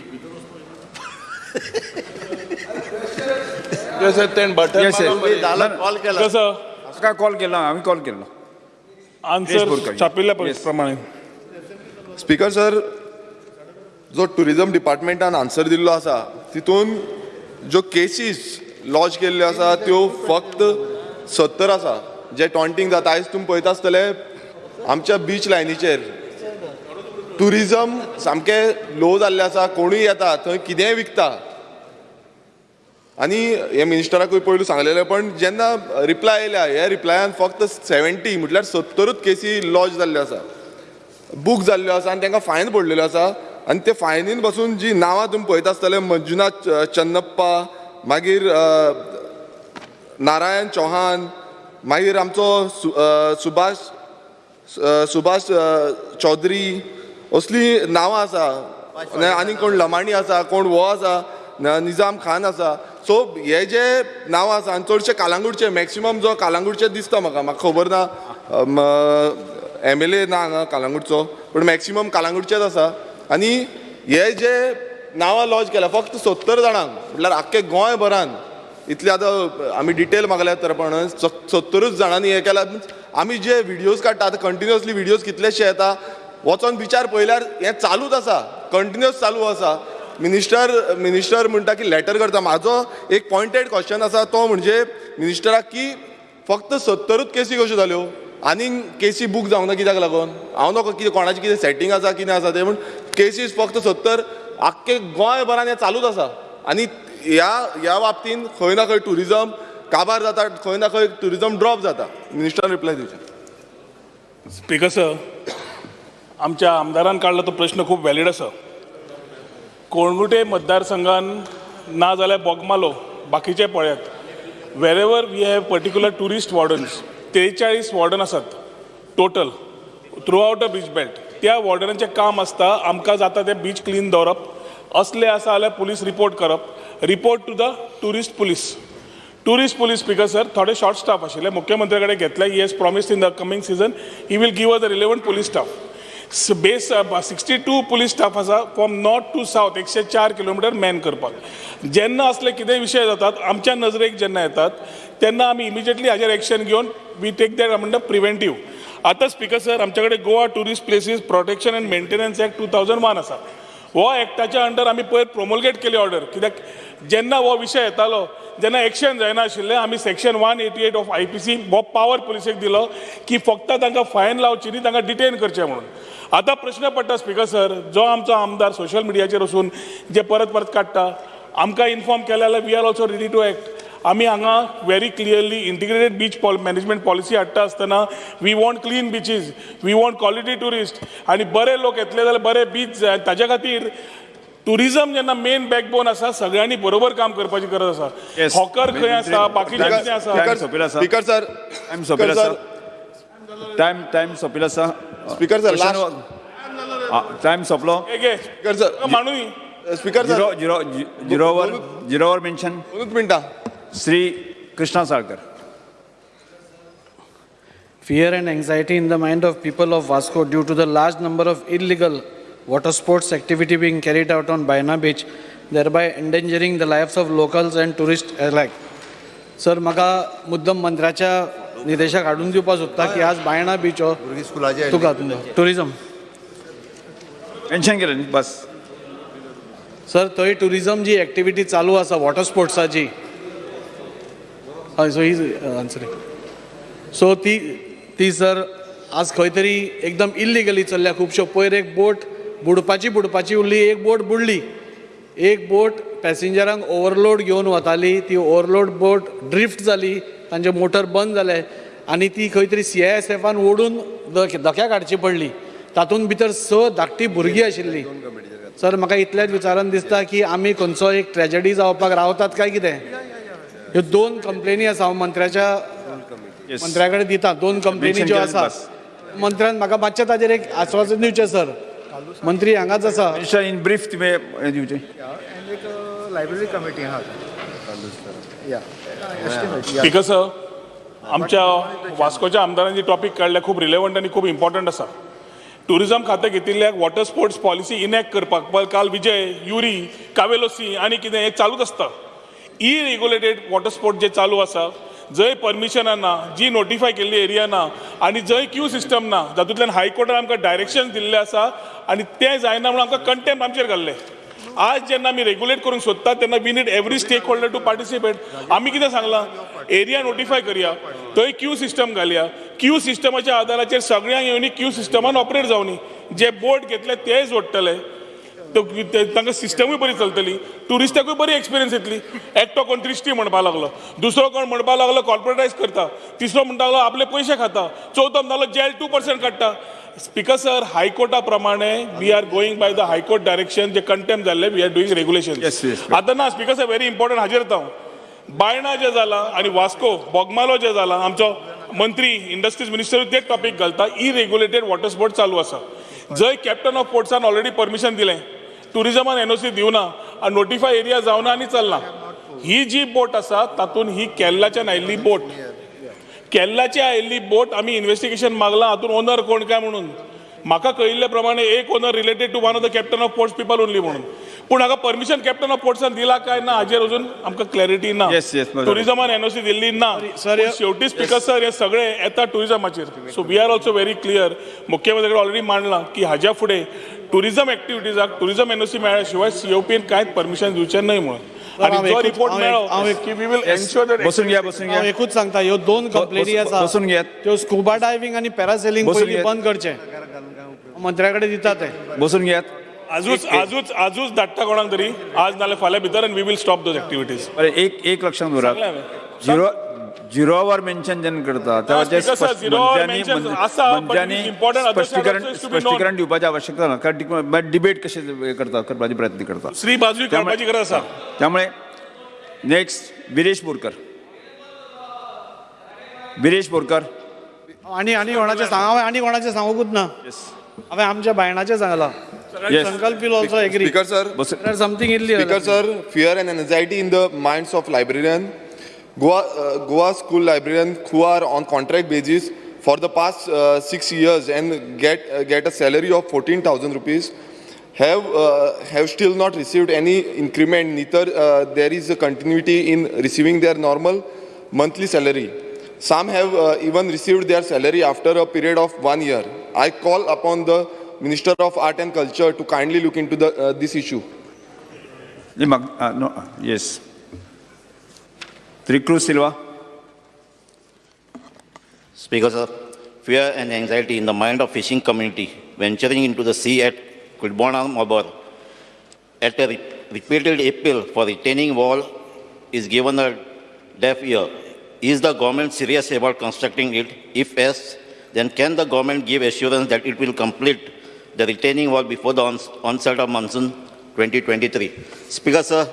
Call केला कसं काय कॉल केला? आम्ही कॉल. केलो आन्सर. छापिल्ल्या. प्रमाणे. स्पीकर सर जो टुरिझम डिपार्टमेंटान आन्सर दिल्लो आसा तितून ज्यो केसीस लॉन्च केल्ल्यो आसा त्यो फक्त सत्तर आसा जे टॉन्टिंग जाता आयज तुमी पळयता आसतले आमच्या बीच लायनीचेर टुरिजम सामकें लो जाल्लें आसा कोणूय येता थंय कितेंय विकता. आनी हे मिनिस्टराकूय पयलू सांगलेलें पण जेन्ना रिप्लाय येयल्या हे रिप्लायान फक्त सेव्हन्टी म्हटल्यार सत्तरूच केसी लॉज जाल्ल्यो आसा. बूक जाल्ल्यो आसा आनी तांकां फायन पडलेल्यो आसा. आनी ते फायनीन बसून जी नांवां तुमी पळयता आसतले मंजुनाथ चन्नप्पा मागीर नारायण चौहान मागीर आमचो सु सुभाष सुभाष चौधरी असली नांवां आसा. आनी- कोण लमाणी आसा कोण हो आसा निजाम खान आसा. सो हे जे नांवां आसा आनी चडशे कालांगूटचे मॅक्सिमम जो कालांगूटचे दिसता म्हाका. म्हाका खबर ना एम एल ए ना हांगा कालांगूटचो पूण मॅक्सिमम कालांगूटचेच आसा. आनी हे जे नांवां लॉन्च केल्या फक्त सत्तर जाणांक म्हटल्यार आख्खे गोंयभरान इतले आतां आमी डिटेल मागल्या तर पण सत्तरूच जाणांनी हे केला. आमी जे व्हिडियोज काडटा आतां कंटिन्युअसली व्हिडियोज कितलेशे येता वचोन विचार पळयल्यार हें चालूच आसा कंटिन्युअस चालू आसा मिनिस्टर मिनिस्टर म्हणटा की लेटर करता. म्हाजो एक पॉयंटेड क्वेश्चन आसा तो म्हणजे मिनिस्टराक की फक्त सत्तरूच केसी कश्यो जाल्यो आनीक केसी बूक जावंक ना कित्याक लागून? हांव नको कितें कोणाचें कितें सेटींग आसा कितें आसा तें पूण केसीस फक्त सत्तर आख्खे गोंयभरान हें चालूच आसा आनी ह्या ह्या बाबतीन खंय ना खंय ट्युरिजम काबार जाता खंय ना खंय ट्युरिजम ड्रॉप जाता. मिनिस्टरान रिप्लाय दिवचे. स्पीकर सर आमच्या आमदारान काडला तो प्रश्न खूब वॅलीड आसा कोणगुटे मतदारसंघान ना जाल्यार बोगमालो बाकीचे पळयात. Wherever we have particular tourist wardens त्रेचाळीस वॉर्डन आसात total through out a beach belt त्या वॉर्डनाचें काम आसता आमकां जाता तें बीच क्लीन दवरप. असले आसा जाल्यार पुलीस रिपोर्ट करप. Report to the tourist police tourist police speaker sir थोडे शॉर्ट स्टाफ आशिल्ले मुख्यमंत्र्या कडेन घेतले he has promised in the coming season he will give a the relevant police staff base sixty two police staff आसा from north to south एकशे चार kilometre man करपाक. जेन्ना असले कितेंय विशय जातात आमच्या नजरेक जेन्ना येतात तेन्ना आमी इमिजिएटली हाजेर एक्शन घेवन वी टेक दॅट म्हणटा प्रिव्हेंटीव आतां स्पीकर सर आमचे कडेन Goa tourist places protection and maintenance act two thousand one आसा हो एक्टाच्या अंडर आमी पयर प्रोमोलगेट केली ऑर्डर कित्याक जेन्ना हो विशय येतालो जेन्ना एक्शन जायना आशिल्लें आमी section one eighty eight of I P C हो पावर पुलिसेक दिलो की फक्त तांकां फायन लावची न्ही तांकां डिटेन करचें म्हणून. आतां प्रश्न पडटा स्पिकर सर जो आमचो आमदार सोशल मिडियाचेर वचून जे परत परत काडटा आमकां इन्फॉर्म केलें जाल्यार we are also ready to act आमी हांगा very clearly integrated beach poll management policy हाडटा आसतना we want clean beaches we want quality tourist आनी बरे लोक येतले जाल्यार बरे बीच जाय ताच्या खातीर टुरिझम जेन्ना मेन बॅकबोन आसा सगळ्यांनी बरोबर काम करपाची गरज आसा. हॉकर खंय आसा बाकीचें कितें आसा. स्पीकर सर टायम सोंपिल्लो आसा. टायम टायम सोंपिल्लो आसा. स्पीकर सर टायम सोंपलो. Speaker sir. माणूय speaker sir. Zero zero झिरोवर झिरोवर मेन्शन दोनूच मिनटां. Shri Krishna Salkar Fear and anxiety in the mind of people of Vasco due to the large number of illegal water sports activity being carried out on Baina Beach, thereby endangering the lives of locals and tourists alike. Sir म्हाका मुद्दम मंत्र्याच्या निर्देशाक हाडून दिवपाक सोदता की आज Baina beach हो तुका tourism mention केलें बस सर थंय टुरिझम जी एक्टिविटी चालू आसा वॉटर स्पोर्ट्साची सो हीज आन्सरींग सो ती ती सर आज खंय तरी एकदम इल्लिगली चल्ल्या खुबश्यो पयर एक बोट बुडपाची बुडपाची उरली एक बोट बुडली. एक बोट पॅसेंजरांक ओवरलोड घेवन वताली ती ओवरलोड बोट ड्रिफ्ट जाली तांचे मोटर बंद जाले आनी ती खंय तरी सी आय एस एफान ओडून ध- धक्याक हाडची पडली. तातूंत भितर स धाकटी भुरगीं आशिल्लीं. सर म्हाका इतलेंच विचारान दिसता की आमी खंयचो एक ट्रेजडी जावपाक रावतात काय कितें? ह्यो दोन कंप्लेनी आसा हांव मंत्र्याच्या मंत्र्या कडेन दिता दोन कंप्लेनी ज्यो आसा मंत्र्यान म्हाका मातशें ताजेर एक आस्वासन दिवचें सर. मंत्री हांगाच आसा इन ब्रीफ तुमी हें दिवचें. लायब्ररी कमिटी आहा स्पीकर सर आमच्या वास्कोच्या आमदारांनी टॉपिक काडल्या खूब रिलेवंट आनी खूब इम्पॉर्टंट आसा टुरिझम खातें घेतिल्ल्याक वॉटर स्पोर्ट्स पॉलिसी इनॅक्ट करपाक काल विजय युरी कावेलोसी आनी कितें हें चालूच आसता इ रेग्युलेटेड वॉटर स्पोर्ट जे चालू आसा जंय परमिशनां ना जी नोटिफाय केल्ली एरिया ना आनी जंय क्यू सिस्टम ना जातूंतल्यान हायकोर्टान आमकां डायरेक्शन दिल्लें आसा आनी तें जायना म्हणून आमकां कंटेम्प आमचेर घाल्लें. आज जेन्ना आमी रेग्युलेट करूंक सोदतात तेन्ना we need every stakeholder to participate आमी कितें सांगलां? एरिया नोटिफाय करया थंय क्यू सिस्टम घालया. क्यू सिस्टमाच्या आदाराचेर सगळ्यांक येवनी क्यू सिस्टमान ऑपरेट जावनी जे बोट घेतले तेय जोडटले तांकां सिस्टमूय बरी चलतली. टुरिस्टाकूय बरी एक्सपिरियन्स येतली. एकटो कोण त्रिश्टी म्हणपा लागलो. दुसरो कोण म्हणपा लागलो कॉर्पोरेटायज करता. तिसरो म्हणटा लागलो आपले पयशे खाता. चवथो म्हणटालो जेल टू पर्संट काडटा स्पीकर सर हायकोर्टा प्रमाणे we are going by the high court direction जे कंटेम जाल्ले वी आर डुईंग रेग्युलेशन. आतां ना स्पीकर सर व्हेरी इम्पॉर्टंट हाजेर येता हांव. बायणा जे जाला आनी वास्को बोगमालो जे जाला आमचो मंत्री इंडस्ट्रीज मिनिस्टर तेच टॉपिक घालता. इ रेग्युलेटेड वॉटर स्पोर्ट चालू आसा जंय कॅप्टन ऑफ पोर्ट्सान ऑलरेडी परमिशन दिलें टुरिझमान एनओसी दिवना आनी नोटिफाय एरिया जावना आनी चलना ही जी बोट आसा तातूंत ही केरलाच्यान आयिल्ली बोट. केरलाची आयिल्ली बोट आमी इन्व्हेस्टिगेशन मागलां हातून ओनर कोण काय म्हणून? म्हाका कळिल्ले प्रमाणे एक owner related to one of the captain of ports people only म्हणून. पूण हाका परमिशन कॅप्टन ऑफ पोर्ट्सान दिला काय ना हाजेर अजून आमकां क्लॅरिटी ना. टुरिझमान एनओसी दिल्ली ना. शेवटी स्पीकर सर हे सगळे येता टुरिझमाचेर so we are also very clear मुख्यमंत्री ऑलरेडी मांडलां की हाज्या फुडें टुरिझम एक्टिविटीजाक टुरिझम एनओसी मेळ्ळ्या शिवाय सीओपीन कांयच परमिशन दिवचें न्हय म्हणून. हांव आनी जो एकूच- रिपोर्ट हांव एक- हांव मेळ्ळो एक- की we will Yes. Ensure that बसून घ्या बसून हांव एकूच सांगता ह्यो दोन कंप्लेनी आसा बसून घेयात. त्यो स्कुबा डायव्हिंग आनी पॅरासेलिंग पयलीं. बंद करचें मंत्र्या कडेन दिता ते बसून घेयात आजूच आजूच आजूच धाडटा कोणाक तरी आज नाल्यार फाल्यां भितर आनी we will stop those activities एक एक लक्षात दवरात. झिरो झिरोवर मेन्शन जेन्ना करता is to be known. स्पश्टीकरण दिवपाची आवश्यकता ना कारण डिबेट कशे करता करपाचे प्रयत्न करता. श्री बाजू काडपाची गरज आसा त्यामुळे नेक्स्ट विरेश बोरकर. विरेश बोरकर. आनी आनी कोणाचें सांग हांवें आनी कोणाचें सांगूंकूच ना हांवें आमच्या बायणाचें सांगलां Yes. Sankalp will also agree speaker sir something इल्ली Speaker sir, fear and anxiety in the minds of librarian. Goa, uh, Goa school librarians who are on contract basis for the past uh, six years and get, uh, get a salary of 14,000 rupees have, uh, have still not received any increment, neither uh, there is a continuity in receiving their normal monthly salary. Some have uh, even received their salary after a period of one year. I call upon the Minister of Art and Culture to kindly look into the, this issue. No, yes. Triclus Silva. Speaker, sir, fear and anxiety in the mind of fishing community venturing into the sea at Kudbona Mabor at a re- repeated appeal for retaining wall is given a deaf ear. Is the government serious about constructing it? If yes, then can the government give assurance that it will complete the retaining wall before the ons- onset of monsoon 2023? Speaker, sir,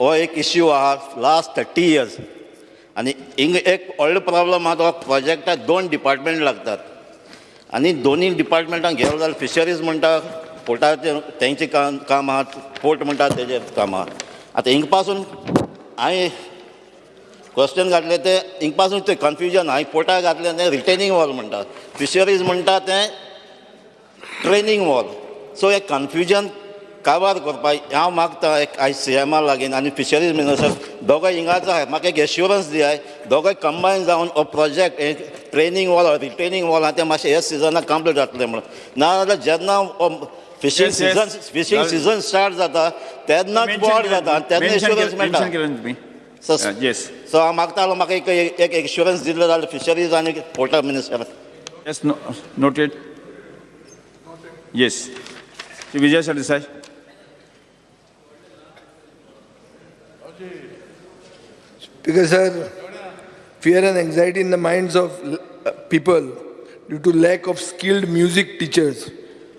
हो एक issue आहा last thirty years आनी हिंग एक व्हडलो problem आहा तो प्रोजेक्टाक दोन डिपार्टमेंट लागतात. आनी दोनी डिपार्टमेंटान गेलो जाल्यार फिशरीज म्हणटा पोर्टाचें तेंचें काम काम आहा पोर्ट म्हणटा तेजें काम आहा आतां हिंगपासून हांवें क्वेश्चन घातलें तें हिंगपासून तें कन्फ्युजन हांवें पोर्टाक घातलें तें रिटेनिंग वॉल म्हणटा फिशरीज म्हणटा तें ट्रेनिंग वॉल सो हें कन्फ्युजन काबार करपाक हांव मागता एक आयज सी एमा लागीं आनी फिशरीज मिनिस्टर दोगांय हिंगाच आहाय म्हाका एक एश्युरन्स दियाय दोगांय कंबायन जावन हो प्रोजेक्ट एक ट्रेनिंग वॉल रिटेनिंग वॉल आहा तें मातशें हे सिजनाक कंप्लीट जातलें म्हणून नाजाल्यार जेन्ना fishing. Season fishing season start जाता तेन्नाच बोर्ड केलं- जाता आनी तेन्ना केलं- मेळटा. सो. सो हांव मागतालो म्हाका एक एक एश्युरन्स दिल्लो जाल्यार फिशरीज आनी पोर्टा minister no, noted. Yes. Shri Vijay Sardesai. Because, sir, fear and anxiety in the minds of uh, people due to lack of skilled music teachers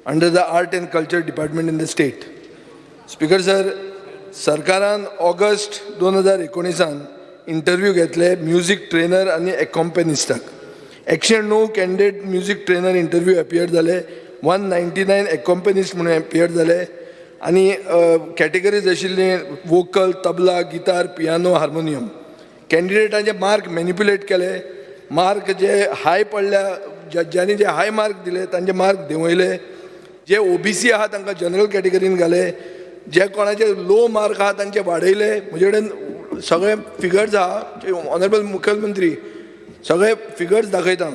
under the art and culture department in the state. Speaker sir सरकारान August दोन हजार एकोणिसान interview घेतले music trainer आनी एकॉम्पॅनिस्टाक एकशे णव candidate music trainer interview appear जाले वन नायन्टी नायन एकॉम्पॅनिस्ट म्हणून एपियर जाले आनी कॅटेगरीज आशिल्ली vocal tabla guitar piano harmonium कॅन्डिडेटांचे mark manipulate केले. मार्क जे हाय पडल्या ज्या- ज्यांनी जे हाय मार्क दिले तांचे मार्क देंवयले. जे ओबीसी आहा तांकां जनरल कॅटेगरीन घाले. जे कोणाचे लो मार्क आहा तांचे वाडयले म्हजे कडेन सगळे फिगर्स आहा जे ऑनरेबल मुखेलमंत्री सगळे फिगर्स दाखयता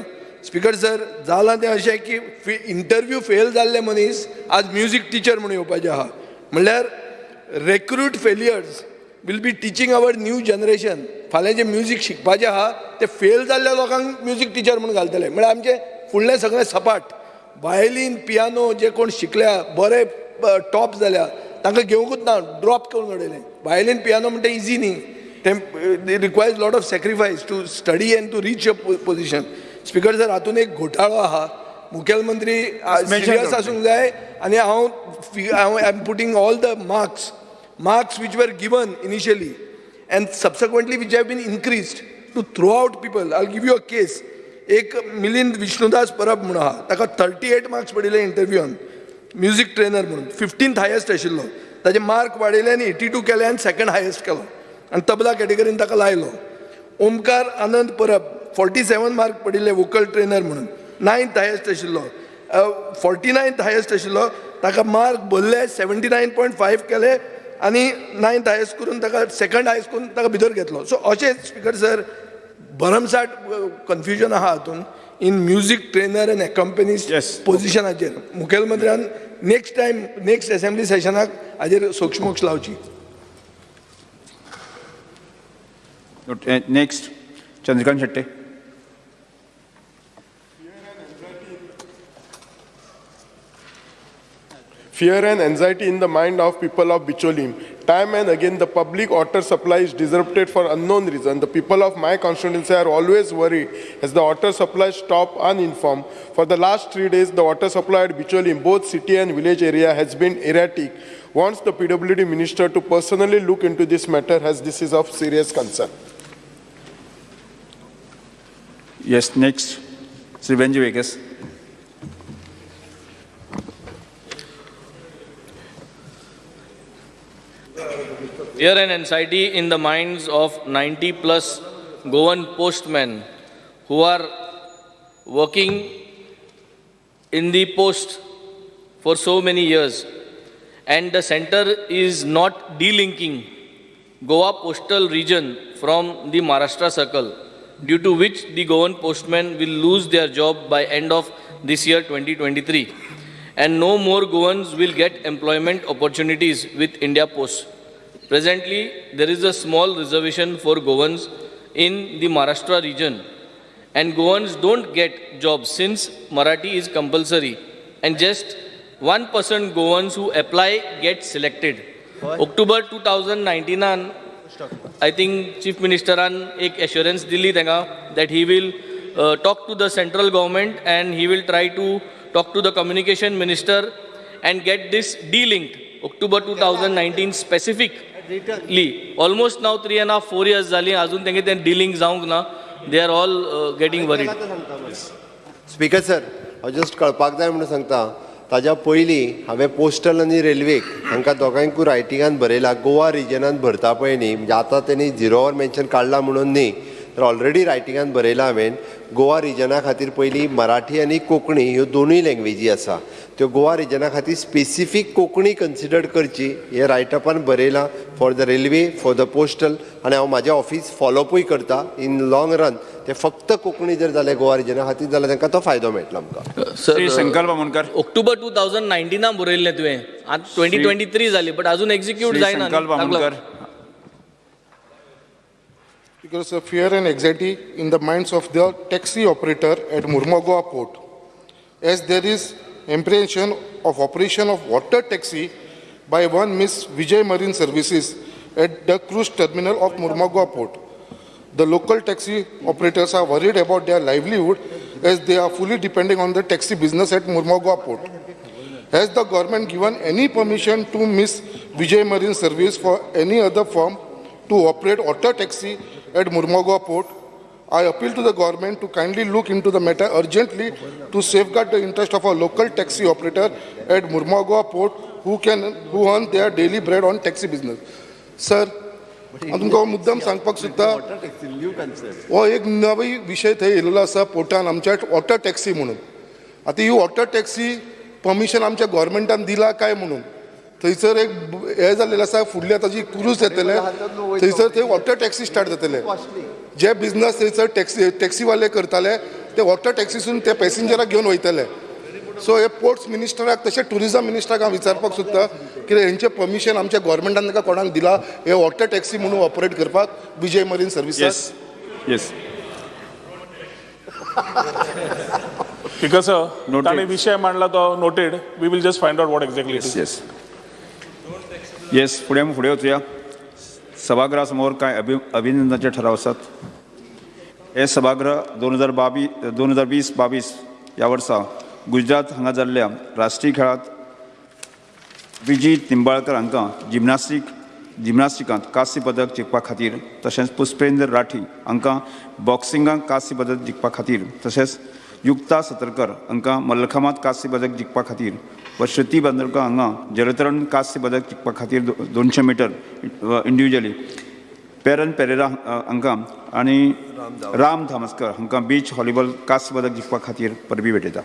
स्पीकर सर जालां तें अशें की इंटरव्यू फेल जाल्ले मनीस आज म्युझिक टिचर म्हणून येवपाचें आहा म्हणल्यार recruit failures will be teaching our new generation फाल्यां जे म्युझिक शिकपाचें आहा ते फेल जाल्ल्या लोकांक म्युझिक टिचर म्हणून घालतले. म्हळ्यार आमचे फुडलें सगळें सपाट वायलीन पियानो जे कोण शिकल्या बरे टॉप जाल्या तांकां घेवंकूच ना ड्रॉप करून उडयलें वायलीन पियानो म्हणटा इजी न्ही. ते requires lot of sacrifice to study and to reach a position speaker sir हातून एक घोटाळो आहा. मुखेलमंत्री सिरियस आसूंक जाय आनी हांव हांव I am putting all the marks marks which were given initially. And subsequently which have been increased to throw out people. I'll give you a case. एक मिलिंद विष्णुदास परब म्हूण आहा ताका थर्टी एट मार्क्स पडिल्ले इंटरव्यून म्युझिक ट्रेनर म्हणून. Fifteenth highest आशिल्लो ताजे mark वाडयले आनी एटी टू केले आनी सेकंड हायस्ट केलो. आनी तबला कॅटेगरीन ताका लायलो. Omkar Anand Parab forty seven mark पडिल्ले वोकल ट्रेनर म्हणून. नायन्थ हायस्ट आशिल्लो फोर्टी नायन्थ हायस्ट आशिल्लो ताका मार्क भरले सेवन्टी नायन पॉयंट फायव केले. आनी नायन्थ हायस्ट करून ताका सेकंड हायस्ट करून ताका भितर घेतलो. सो अशें स्पीकर सर भरमसाट कन्फ्युजन आहा हातून in music trainer and companies पोजिशनाचेर मुखेलमंत्र्यान नेक्स्ट टायम नेक्स्ट असेंब्ली सेशनाक हाजेर सोक्षमोक्ष लावची. Uh, Next, Chandrakant fear and anxiety in the mind of people of Bicholim. Time and again, the public water supply is disrupted for unknown reason. The people of my constituency are always worried as the water supply stop uninformed. For the last three days, the water supply at Bicholim, both city and village area, has been erratic. Wants the PWD minister to personally look into this matter as this is of serious concern. Yes, next, Sri Benji Vegas. Fear and anxiety in the minds of 90 plus Goan postmen who are working in the post for so many years and the center is not delinking Goa postal region from the Maharashtra circle due to which the Goan postmen will lose their job by end of this year 2023 and no more Goans will get employment opportunities with India Post. Presently, there is a small reservation for Goans in the Maharashtra region and Goans don't get jobs since Marathi is compulsory and just 1% Goans who apply get selected. What? October 2019, I think Chief Minister an ek assurance dili thenga that he will uh, talk to the central government and he will try to talk to the communication minister and get this de-linked. October 2019 specific Lee almost now three and half four years झाली. अजून त्यांचे ते डिलिंग जावंक ना they are all getting getting speaker sir हांव just कळपाक जाय म्हणून सांगता. ताज्या पयलीं हांवें पोस्टल आनी रेल्वेक हांकां दोगांयकूय रायटिंगान बरयला गोवा रिजनान भरता पळय न्ही म्हणजे आतां तेणी झिरो ऑर मेन्शन काडला म्हणून न्ही तर ऑलरेडी रायटिंगान बरयला हांवें. गोवा रिजना खातीर पयलीं मराठी आनी कोंकणी ह्यो दोनूय लँग्वेजी आसा. त्यो गोवा रिजना खातीर स्पेसिफीक कोंकणी कन्सिडर करची हे रायटअपान बरयलां for the railway for the postal आनी हांव म्हाजें ऑफिस फॉलोअपूय करता. इन लाँग रन ते फक्त कोंकणी जर जालें गोवा रिजना खातीर जाल्यार तांकां तो फायदो मेळटलो आमकां. श्री संकल्प मुनकर ऑक्टोबर टू थावजंड नायन्टिनान बरयल्लें तुवें. आतां ट्वेंटी ट्वेंटी थ्री जाली बट अजून एक्झिक्यूट जायना triggers a fear and anxiety in the minds of the taxi operator at Murmagoa port, as there is apprehension of operation of water taxi by one Miss Vijay Marine Services at the cruise terminal of Murmagoa port. The local taxi operators are worried about their livelihood as they are fully depending on the taxi business at Murmagoa port. Has the government given any permission to Miss Vijay Marine Service for any other firm to operate auto taxi at Murmagaon port? I appeal to the government to kindly look into the matter urgently to safeguard the interest of a local taxi operator at Murmagaon port who can who earn their daily bread on taxi business. Sir, हांव तुमकां मुद्दम सांगपाक सोदता हो एक नवी विशय थंय येयलेलो आसा पोर्टान आमच्या वॉटर टॅक्सी म्हणून आतां ही वॉटर टॅक्सी परमिशन आमच्या गोवोरमेंटान दिला काय म्हणून थंयसर एक हे जाल्लेलें आसा फुडल्या ताजी क्रूज येतले थंयसर थंय वॉटर टॅक्सी स्टार्ट जातले जे बिझनस थंयसर टॅक्सी टॅक्सीवाले करताले ते वॉटर टॅक्सीसून ते पॅसेंजराक घेवन वयतले सो हे पोर्ट्स मिनिस्टराक तशें टुरिझम मिनिस्टराक हांव विचारपाक सोदता की हेंचें परमिशन आमच्या गोवोरमेंटान ताका कोणाक दिला? हे वॉटर टॅक्सी म्हणून ऑपरेट करपाक Vijay marine services yes because ताणें विशय मांडला तो noted we will just find out what exactly yes yes फुडें फुडें वचुया सभागृहा समोर कांय अभि अभिनंदनाचे ठराव आसात हे सभागृह दोन हजार बावीस दोन हजार वीस बावीस ह्या वर्सा गुजरात हांगा जाल्ल्या राष्ट्रीय खेळांत विजी निंबाळकर हांकां जिमनास्टीक जिमनास्टिकांत कांस्य पदक जिखपा खातीर तशेंच पुष्पेंद्र राठी हांकां बॉक्सिंगांत कांस्य पदक जिखपा खातीर तशेंच युक्ता सतरकर हांकां मल्लखांबांत कांस्य पदक जिखपा खातीर व श्रुती बांदोडकर हांगा जलतरण कांस्य पदक जिखपा खातीर दोनशे मिटर इंडिविज्युअली पेरन पेरेरा हांकां आनी राम धामस्कर हांकां बीच व्हॉलीबॉल कांस्य पदक जिखपा खातीर परबी भेटयता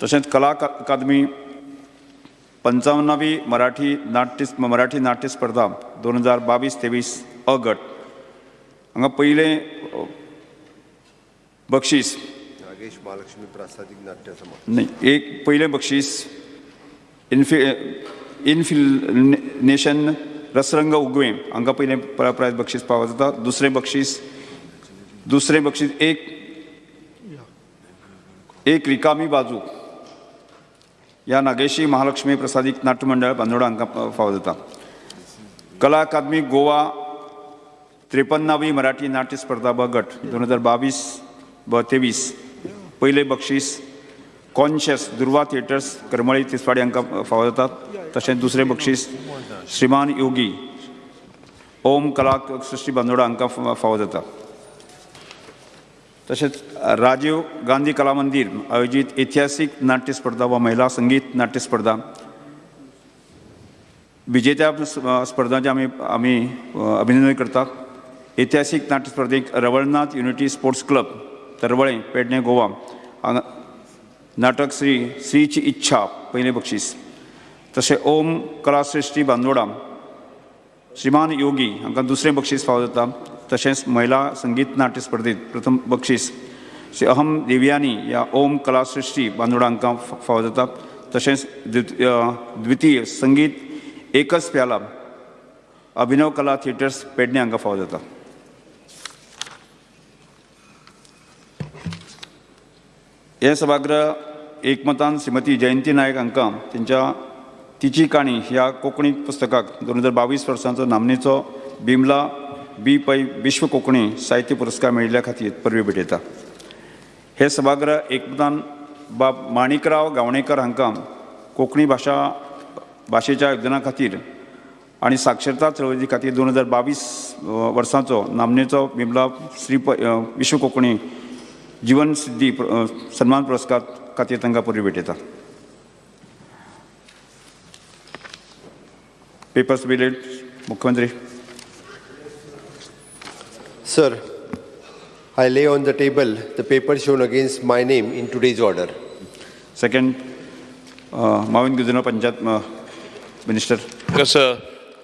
तशेंच कला अका- अकादमी पंचावन्नावी मराठी नाट्य मराठी नाट्य स्पर्धा दोन हजार बावीस तेवीस अ गट हांगा पयलें बक्षीस नागेश महालक्ष्मी प्रासादीक नाट्य समाज न्ही एक पयलें बक्षीस इन्फि इन्फिनेशन रसरंग उगवें हांकां पयलें प्र- प्रायज बक्षीस फावो जाता दुसरें बक्षीस दुसरें बक्षीस एक एक रिकामी बाजू ह्या नागेशी महालक्ष्मी प्रसादीक नाट्य मंडळ बांदोडा हांकां फावो जाता कला अकादमी गोवा त्रेपन्नावी मराठी नाट्य स्पर्धा ब गट दोन हजार बावीस ब तेवीस. पहिले बक्षीस कॉन्शियस दुर्वा थिएटर्स करमळी तिसवाडी हांकां फावो जातात तशेंच दुसरें बक्षीस श्रीमान योगी ओम कला सृष्टी बांदोडा हांकां फावो जाता तशेंच राजीव गांधी कला मंदिर आयोजीत ऐतिहासीक नाट्य स्पर्धा वा महिला संगीत नाट्य स्पर्धा. विजेत्या स्पर्धांचे आम्ही आम्ही अभिनंदन करतात. ऐतिहासिक नाट्य स्पर्धेक Ravalnath unity sports club Tarvale Pedne Goa नाटक श्री श्रीची इच्छा पहिले बक्षीस. तशें ओम कलाश्रेष्ठी बांदोडा श्रीमान योगी हांकां दुसरें बक्षीस फावो जाता. तशेंच महिला संगीत नाट्य स्पर्धेंत प्रथम बक्षीस. श्री अहम देवयानी ह्या ओम कलासृश्टी बांदोडा हांकां फावो जाता. तशेंच द्वितीय संगीत एकच प्याला अभिनव कला थिएटर्स पेडणे हांकां फावो जाता. हे सभागृह एकमतान श्रीमती जयंती नायक हांकां तेंच्या तिची काणी ह्या कोंकणी पुस्तकाक दोन हजार बावीस वर्सांचो नामनेचो बिमला बी पै विश्व कोंकणी साहित्य पुरस्कार मेळिल्ल्या खातीर परबी भेटयता हे सभागृह एकमतान बाब माणिकराव गावणेकर हांकां कोंकणी भाशा भाशेच्या योगदाना खातीर आनी साक्षरता चळवळी खातीर दोन हजार बावीस वर्सांचो नामनेचो बिमला श्री विश्व कोंकणी जीवन सिद्धी प्र- अ, सन्मान पुरस्कार खातीर तांकां परबी भेटयता पेपर्स बिलेट मुख्यमंत्री Sir, I lay on the table the paper shown against my name in today's order. Second, uh, Mavin Guzino Panjat uh, Minister. Yes, sir.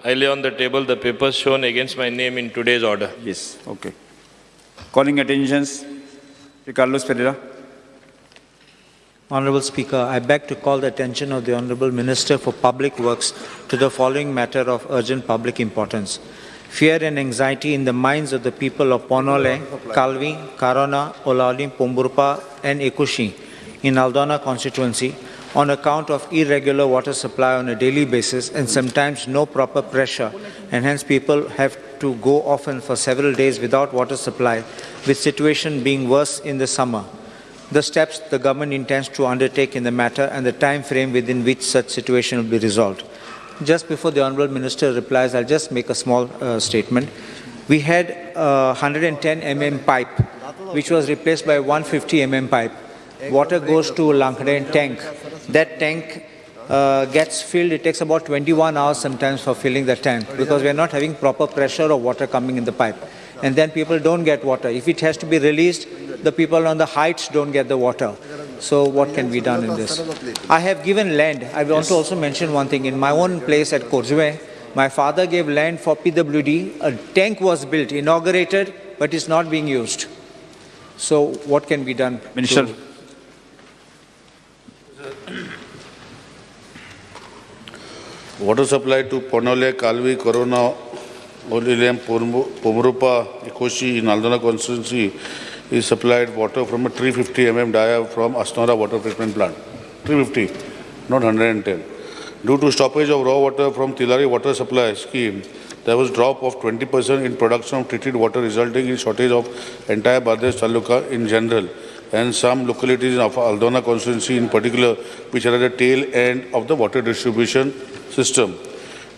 I lay on the table the papers shown against my name in today's order. Yes, okay. Calling attentions, Sri Carlos Pereira. Honorable Speaker, I beg to call the attention of the Honorable Minister for Public Works to the following matter of urgent public importance. Fear and anxiety in the minds of the people of Ponole, Kalvi, Karona, Olalim, Pomburpa and Ekushi in Aldona constituency on account of irregular water supply on a daily basis and sometimes no proper pressure and hence people have to go often for several days without water supply with situation being worse in the summer the steps the government intends to undertake in the matter and the time frame within which such situation will be resolved. Just before the Honourable Minister replies, I'll just make a small uh, statement. We had a 110 mm pipe, which was replaced by 150 mm pipe. Water goes to Lankden tank. That tank uh, gets filled. It takes about 21 hours sometimes for filling the tank because we are not having proper pressure of water coming in the pipe. And then people don't get water. If it has to be released, the people on the heights don't get the water. So what can be done in this? I have given land. I want to also mention one thing. In my own place at Korzue, my father gave land for PWD. A tank was built, inaugurated, but it's not being used. So what can be done? Minister. *coughs* Water supply to Ponole, Kalvi, Corona, Olilem, Pomrupa, Ikoshi in Aldona constituency is supplied water from a 350 mm dia from Asnora water treatment plant. 350, not 110. Due to stoppage of raw water from Tilari water supply scheme, there was drop of 20% in production of treated water resulting in shortage of entire Badash Taluka in general and some localities of Aldona constituency in particular which are at the tail end of the water distribution system.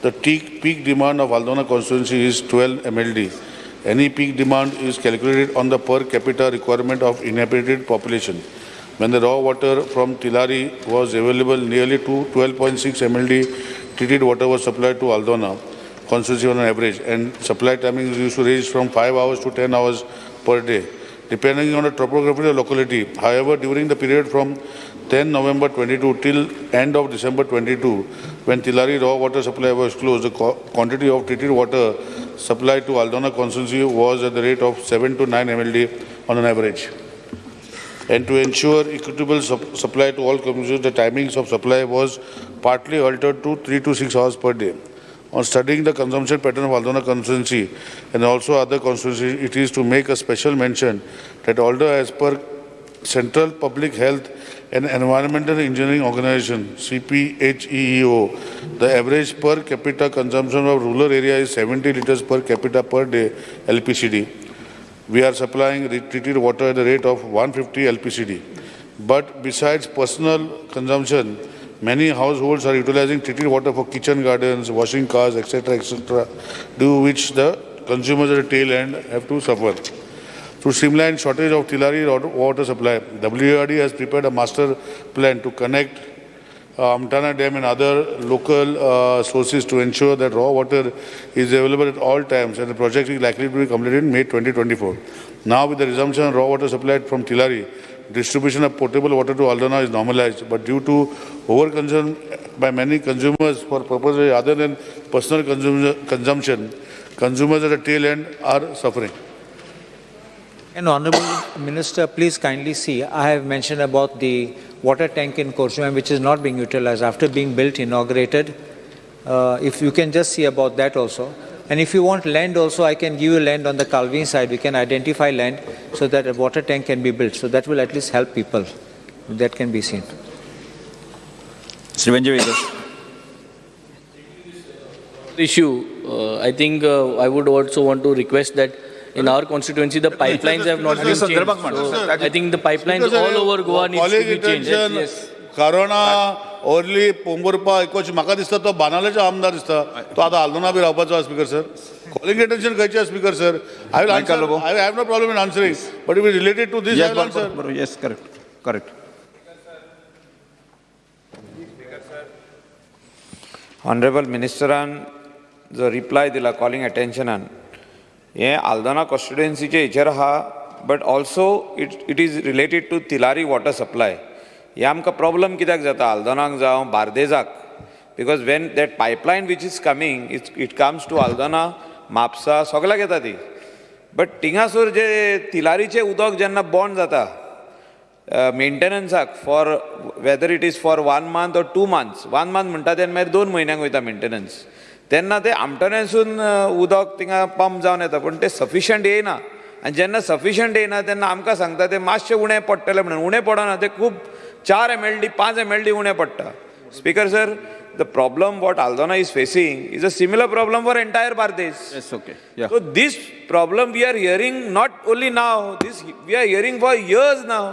The peak, demand of Aldona constituency is 12 MLD. Any peak demand is calculated on the per capita requirement of inhabited population. When the raw water from Tilari was available, nearly to 12.6 MLD treated water was supplied to Aldona constituency on average, and supply timings used to range from 5 hours to 10 hours per day, depending on the topography of the locality. However, during the period from 10 November 22 till end of December 22, when Tilari raw water supply was closed, the quantity of treated water supplied to Aldona constituency was at the rate of 7 to 9 MLD on an average. And to ensure equitable sup- supply to all consumers, the timings of supply was partly altered to 3 to 6 hours per day. On studying the consumption pattern of Aldona constituency and also other constituencies, it is to make a special mention that although as per Central Public Health and Environmental Engineering Organization, CPHEEO, the average per capita consumption of rural area is 70 liters per capita per day LPCD. We are supplying treated water at the rate of 150 LPCD. But besides personal consumption, many households are utilizing treated water for kitchen gardens, washing cars, etc., etc., due which the consumers at the tail end have to suffer. To streamline shortage of Tilari water- supply, WARD has prepared a master plan to connect uh, Amtana Dam and other local uh, sources to ensure that raw water is available at all times and the project is likely to be completed in May 2024. Now with the resumption of raw water supply from Tilari, distribution of potable water to Aldana is normalized, but due to overconsumption by many consumers for purposes other than personal consum- consumption, consumers at the tail end are suffering. And Honorable Minister, please kindly see, I have mentioned about the water tank in Korsumam which is not being utilized after being built, inaugurated. Uh, if you can just see about that also. And if you want land also, I can give you land on the Calvin side. We can identify land so that a water tank can be built. So that will at least help people. That can be seen. Shri Benji issue, uh, I think uh, I would also want to request that in our constituency, the pipelines have not been changed. So I think the pipelines all over Goa needs to be changed. Yes. कारोना ओरली पोंबुरपा एकोच म्हाका दिसता तो बानालेचो आमदार दिसता तो आतां हालदोना बी रावपाचो स्पीकर सर कॉलिंग अटेन्शन खंयचे speaker sir I will answer I have no problem in answering but it is related to this answer yes, correct, correct. Honourable मिनिस्टरान जो रिप्लाय दिला कॉलिंग अटेन्शनान हें आल्दोना कॉन्स्टिट्युएन्सीचे हेचेर आहा but also it it is related to Tillari water supply हे आमकां problem कित्याक जाता? आल्दोनाक जावं बार्देजाक because when that pipeline which is coming it it comes to Aldona Mapusa सगळ्याक येता ती बट थिंगासूर जे तिलारीचें उदक जेन्ना बॉन्ड जाता। मेंटेनन्साक for whether it is for one month or two months one month म्हणटा तेन्ना मागीर दोन म्हयन्यांक वयता मेंटेनन्स तेन्ना ते आमटण्यासून उदक थिंगा पंप जावन येता. पूण ते सफिशंट येयना आनी जेन्ना सफिशंट येयना तेन्ना आमकां सांगता ते मातशें उणें पडटलें म्हणून. उणें पडना ते खूब चार एम एल डी पांच एम एल डी उणें पडटा. Speaker sir the problem what Aldona is facing is a similar problem for entire Bardez yeah. So this problem we are hearing not only now, this we are hearing for years now.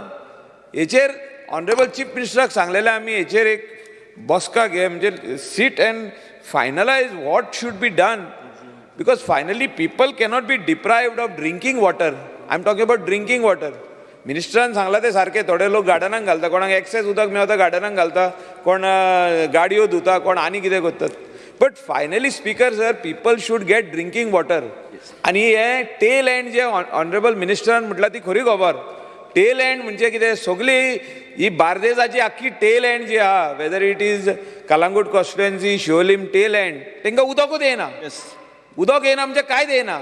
हेचेर honourable chief मिनिस्टराक सांगलेलें आमी हेचेर एक बसका घे म्हणजे sit and finalise what should be done because finally people cannot be deprived of drinking water I am talking about drinking water मिनिस्टरान सांगला ते सारखे थोडे लोक गार्डनाक घालता कोणाक एक्सेस उदक मेळता गार्डनाक घालता कोण गाडयो धुता कोण आनी कितें करतात but finally speaker sir people should get drinking water आनी हे टेल एंड जे ऑनरेबल मिनिस्टरान म्हटलं ती खरी खबर टेल एंड म्हणजे कितें? सगळी ही बार्देजाची आख्खी टेल एंड जी आहा whether it is Calangute constituency Siolim tail end तांकां उदकूच येना उदक येना म्हणजे कांयच येना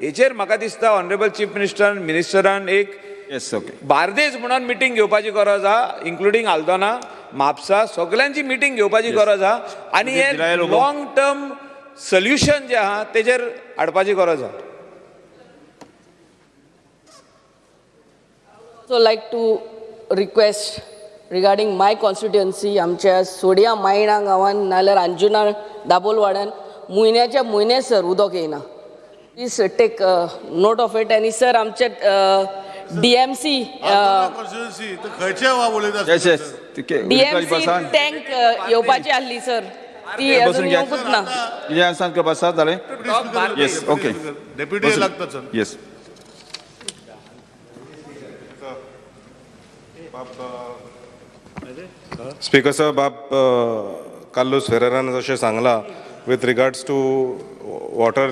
हेचेर म्हाका दिसता ऑनरेबल चीफ मिनिस्टरान मिनिस्टरान एक येस ओके बार्देज म्हणून मिटींग घेवपाची गरज आहा इन्क्लुडींग आल्दोना म्हापसा सगळ्यांची मिटींग घेवपाची गरज आहा आनी हे. लॉंग टर्म सोल्युशन जे आहा तेजेर हाडपाची गरज आहा also like to request regarding my constituency आमच्या सोडिया मायणा गांवान नाल्यार अंजुना दाबोलवाड्यान म्हयन्याच्या म्हयने सर उदक येयना. Please take note of it आनी सर आमचे डी एम सी कॉन्स्टिट्युएन्सी खंयचे वा उलयता yes yes D M C tank येवपाची आसली सर ती अजून. येवंकूच ना. कितें आसा जालें येस ओके डेप्युटी लागता सर येस स्पीकर साहेब बाब कार्लोस फेरेरान जशें सांगलां with regards to water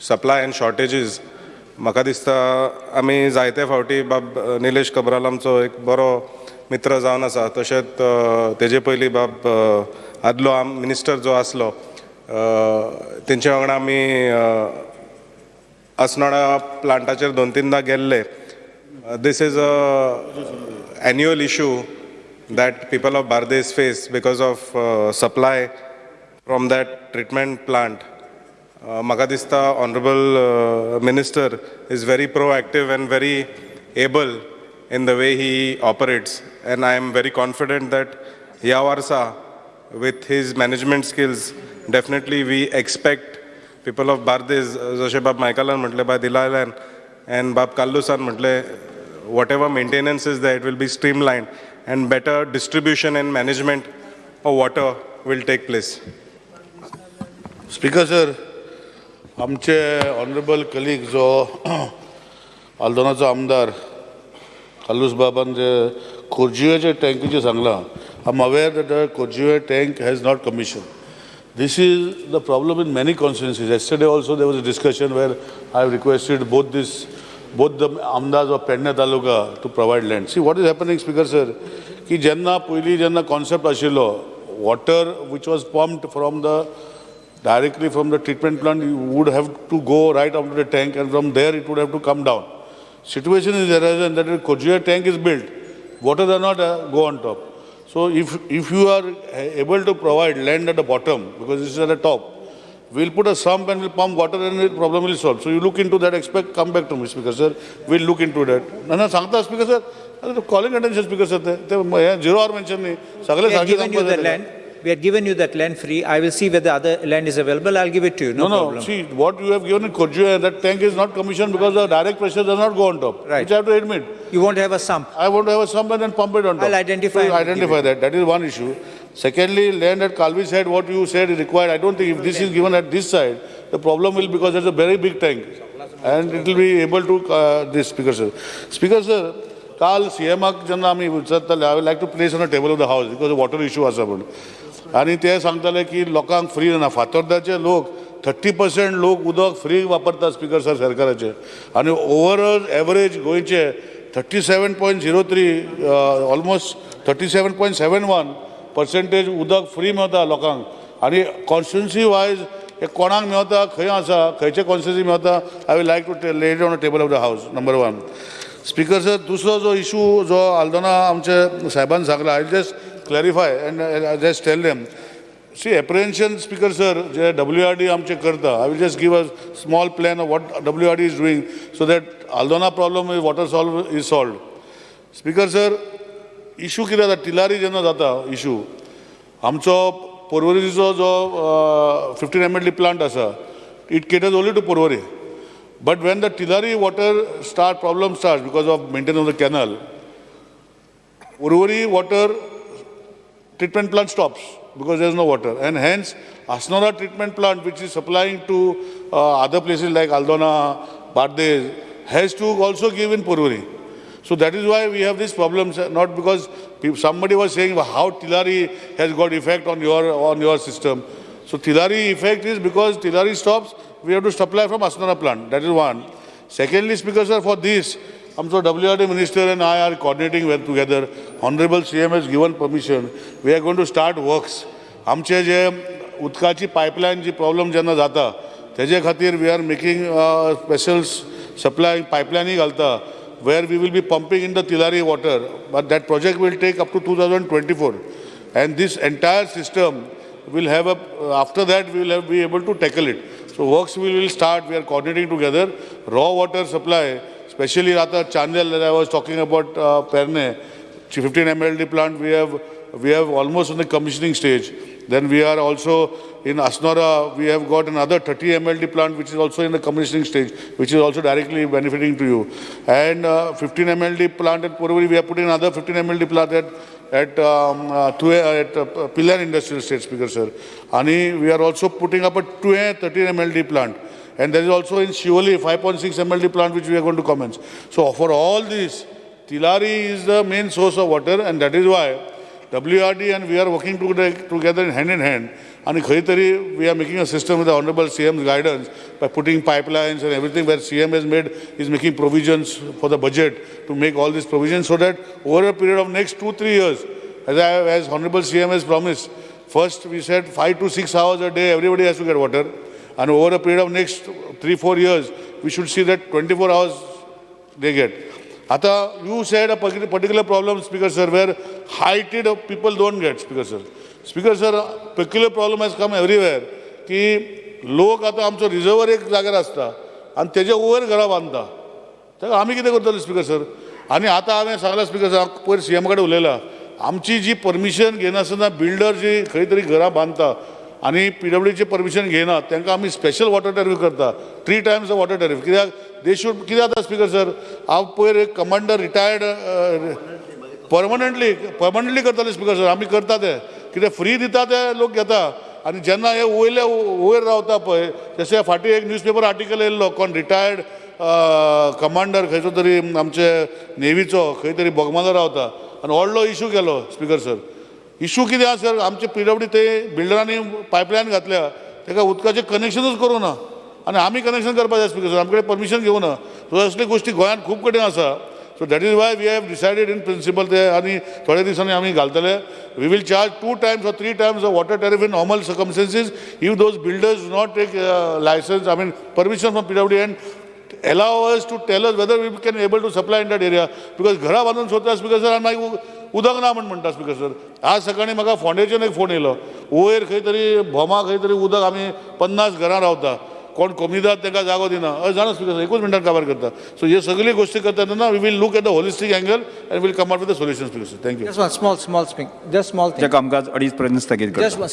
supply and shortages म्हाका दिसता आमी जायते फावटी बाब निलेश कबराल आमचो एक बरो मित्र जावन आसा तशेंच तेजे पयलीं बाब आदलो आम मिनिस्टर जो आसलो तेंचे वांगडा आमी अस्नोडा प्लांटाचेर दोन तीनदां गेल्ले. this is a annual issue that people of Bardes face because of uh, supply from that treatment plant. Uh, म्हाका दिसता honorable uh, minister is very proactive and very able in the way he operates and I am very confident that ह्या वर्सा with his management skills definitely we expect people of Bardes जशें बाब मायकलान म्हटलें bye दिलायल्यान and बाब काल्लुसान म्हटलें whatever maintenance is there, it will be streamlined and better distribution and management of water will take place. Speaker sir आमचे honourable colleague जो आल्दोनाचो आमदार कालूस बाबान जे खोर्जियोचे टँकीचे सांगलां I'm aware that the Kojive tank has not commissioned. This is the problem in many constituencies. Yesterday also there was a discussion where I requested both this, both the Amdas of Penna Taluka to provide land. See what is happening, Speaker sir, की जेन्ना पयलीं जेन्ना concept आशिल्लो, water which was pumped from the directly from the treatment plant you would have to go right up to the tank and from there it would have to come down. Situation is arisen that a Kojiya tank is built, water does not uh, go on top. So if, if you are uh, able to provide land at the bottom, because this is at the top, we'll put a sump and we'll pump water and the problem will solve. So you look into that, expect, come back to me, Speaker sir. We'll look into that. ना ना सांगता Speaker sir, calling attention Speaker sir, ते ते हे zero hour mention नाही. सगळे We have सारखे given you सांगतात the ते. land. We have given you that land free. I will see whether other land is available. I'll give it to you. No, No, no, problem. see, what you have given in Kojuya, that tank is not commissioned because the direct pressure does not go on top. Right. Which I have to admit. You won't have a sump. I want to have a sump and then pump it on top. I'll identify So and give identify that. That is one issue. Secondly, land at Kalvi side, what you said is required. I don't think if this is given at this side, the problem will because there's a very big tank. And it will be able to, uh, this, Speaker sir. Speaker sir, काल सीएमाक जेन्ना आमी विचारताले हांव like to place on a table of the house because water issue आसा म्हूण आनी ते सांगताले की लोकांक फ्री ना फातोर्दाचे लोक थर्टी पर्सेंट लोक उदक फ्री वापरतात स्पिकर सर सरकाराचे आनी ओवरऑल एवरेज गोंयचे thirty seven point zero three almost thirty seven point seven one percentage उदक फ्री मेवता लोकांक. आनी कॉन्स्टिट्युन्सी वायज हे कोणाक मेवता खंय आसा खंयचे कॉन्स्टिट्युन्सी मेळटा I will like to laid on a table of the house number one speaker sir दुसरो जो इशू जो आल्दोना आमचे साहेबान सांगला I just clarify and just tell them see apprehension speaker sir जे डब्ल्यू आर डी आमचे करता I will just give a small plan of what W R D is doing so that Aldona problem is water solve is solve speaker sir issue कितें जाता टिलारी जेन्ना जाता issue. आमचो पर्वरीचो जो फिफ्टीन एम एडली प्लांट आसा it caters only to Porvorim but when the Tillari water start problem start because of maintain of the canal उर्वरी water treatment plant stops because there is no water and hence असणारा treatment plant which is supplying to other places like Aldona Bardez has to also give in Porvorim So that is why we have these problems, uh, not because somebody was saying how Tilari has got effect on your, on your system. So Tilari effect is because Tilari stops, we have to supply from Asnara plant. That is one. Secondly, Speaker sir, for this, I'm so WRD minister and I are coordinating well together. Honorable CM has given permission. We are going to start works. आमचे जे उदकाची pipeline जी problem जेन्ना जाता तेजे खातीर we are making special supply पायपलायनी घालता where we will be pumping in the Tilari water. But that project will take up to 2024. And this entire system will have a, after that we will have, be able to tackle it. So works will start, we are coordinating together. Raw water supply, especially Rata Chandel that I was talking about uh, Perne, 15 MLD plant we have, we have almost on the commissioning stage. Then we are also in Asnora, we have got another 30 MLD plant which is also in the commissioning stage, which is also directly benefiting to you. And uh, 15 MLD plant at Purvari, we are putting another 15 MLD plant at at um, uh, Tue, at uh, Pillar Industrial State Speaker, sir. And we are also putting up a Tue 13 MLD plant. And there is also in Shivali 5.6 MLD plant which we are going to commence. So for all this, Tilari is the main source of water and that is why WRD and we are working together hand in hand. And खंय तरी we are making a system with the Honorable CM's guidance by putting pipelines and everything where CM has made, is making provisions for the budget to make all these provisions so that over a period of next two, three years, as, I, as Honorable CM has promised, first we said five to six hours a day, everybody has to get water. And over a period of next three, four years, we should see that 24 hours they get. Ata, you said a partic- particular problem, Speaker sir, where heighted people don't get, Speaker sir. Speaker sir peculiar problem has come everywhere, की लोक आता आमचो reservoir एक जाग्यार आसता आनी तेजे वयर घरां बांदता तेका आमी कितें करतले स्पिकर सर आनी आतां हांवें सांगलां स्पीकर सर पयर सी एम कडेन उलयलां. आमची जी परमिशन घेनासतना बिल्डर जी खंय तरी घरां बांदता आनी पी डब्ल्यूची परमिशन घेयना तांकां आमी स्पेशल वॉटर टॅरिफ करता. थ्री टायम्स वॉटर टॅरिफ कित्याक दे शूड कितें जाता स्पिकर सर हांव पयर एक कमांडर रिटायर्ड परमनंटली परमनंटली करताले स्पिकर सर आमी करता ते. कितें फ्री दिता ते लोक घेता आनी जेन्ना हे वयले वयर रावता पळय जशें फाटीं एक न्यूजपेपर आर्टिकल येयल्लो कोण रिटायर्ड कमांडर खंयचो तरी आमचे नेवीचो खंय तरी बोगमालो रावता. आनी व्हडलो इशू केलो स्पिकर सर इशू कितें आसा सर आमचे पिडब्ल्यू ते बिल्डरांनी पायपलायन घातल्या. ताका उदकाचें कनेक्शनूच करूं ना आनी आमी कनेक्शन करपाक जाय स्पिकर सर आमचे कडेन परमिशन घेवं ना सो असले गोश्टी गोंयांत खूब कडेन आसा. So that is why we have decided in principle ते आनी थोड्या दिसांनी आमी घालतले. We will charge two times or three times of water tariff in normal circumstances if those builders not take licence I mean permission from P W and allow us to tell us whether we can able to supply in that area. Because घरा बांदून सोदता speaker sir आनी मागीर उदक ना म्हण म्हणटा speaker sir आज सकाळी म्हाका फोंडेच्यान एक फोन येयलो वयर खंय तरी भोमा खंय तरी उदक आमी पन्नास घरां रावता. कोण कमीदार तांकां जागो दिना. हय जाणा स्पिकर एकूच मिनटान काबार करता. सो हे सगळी गोश्टी करता तेन्ना we will look at the holistic angle and will come out with the solution speaker sir thank you Just one small, small thing. Just small thing. जे कामकाज अडीच पर्यंत स्थगीत small,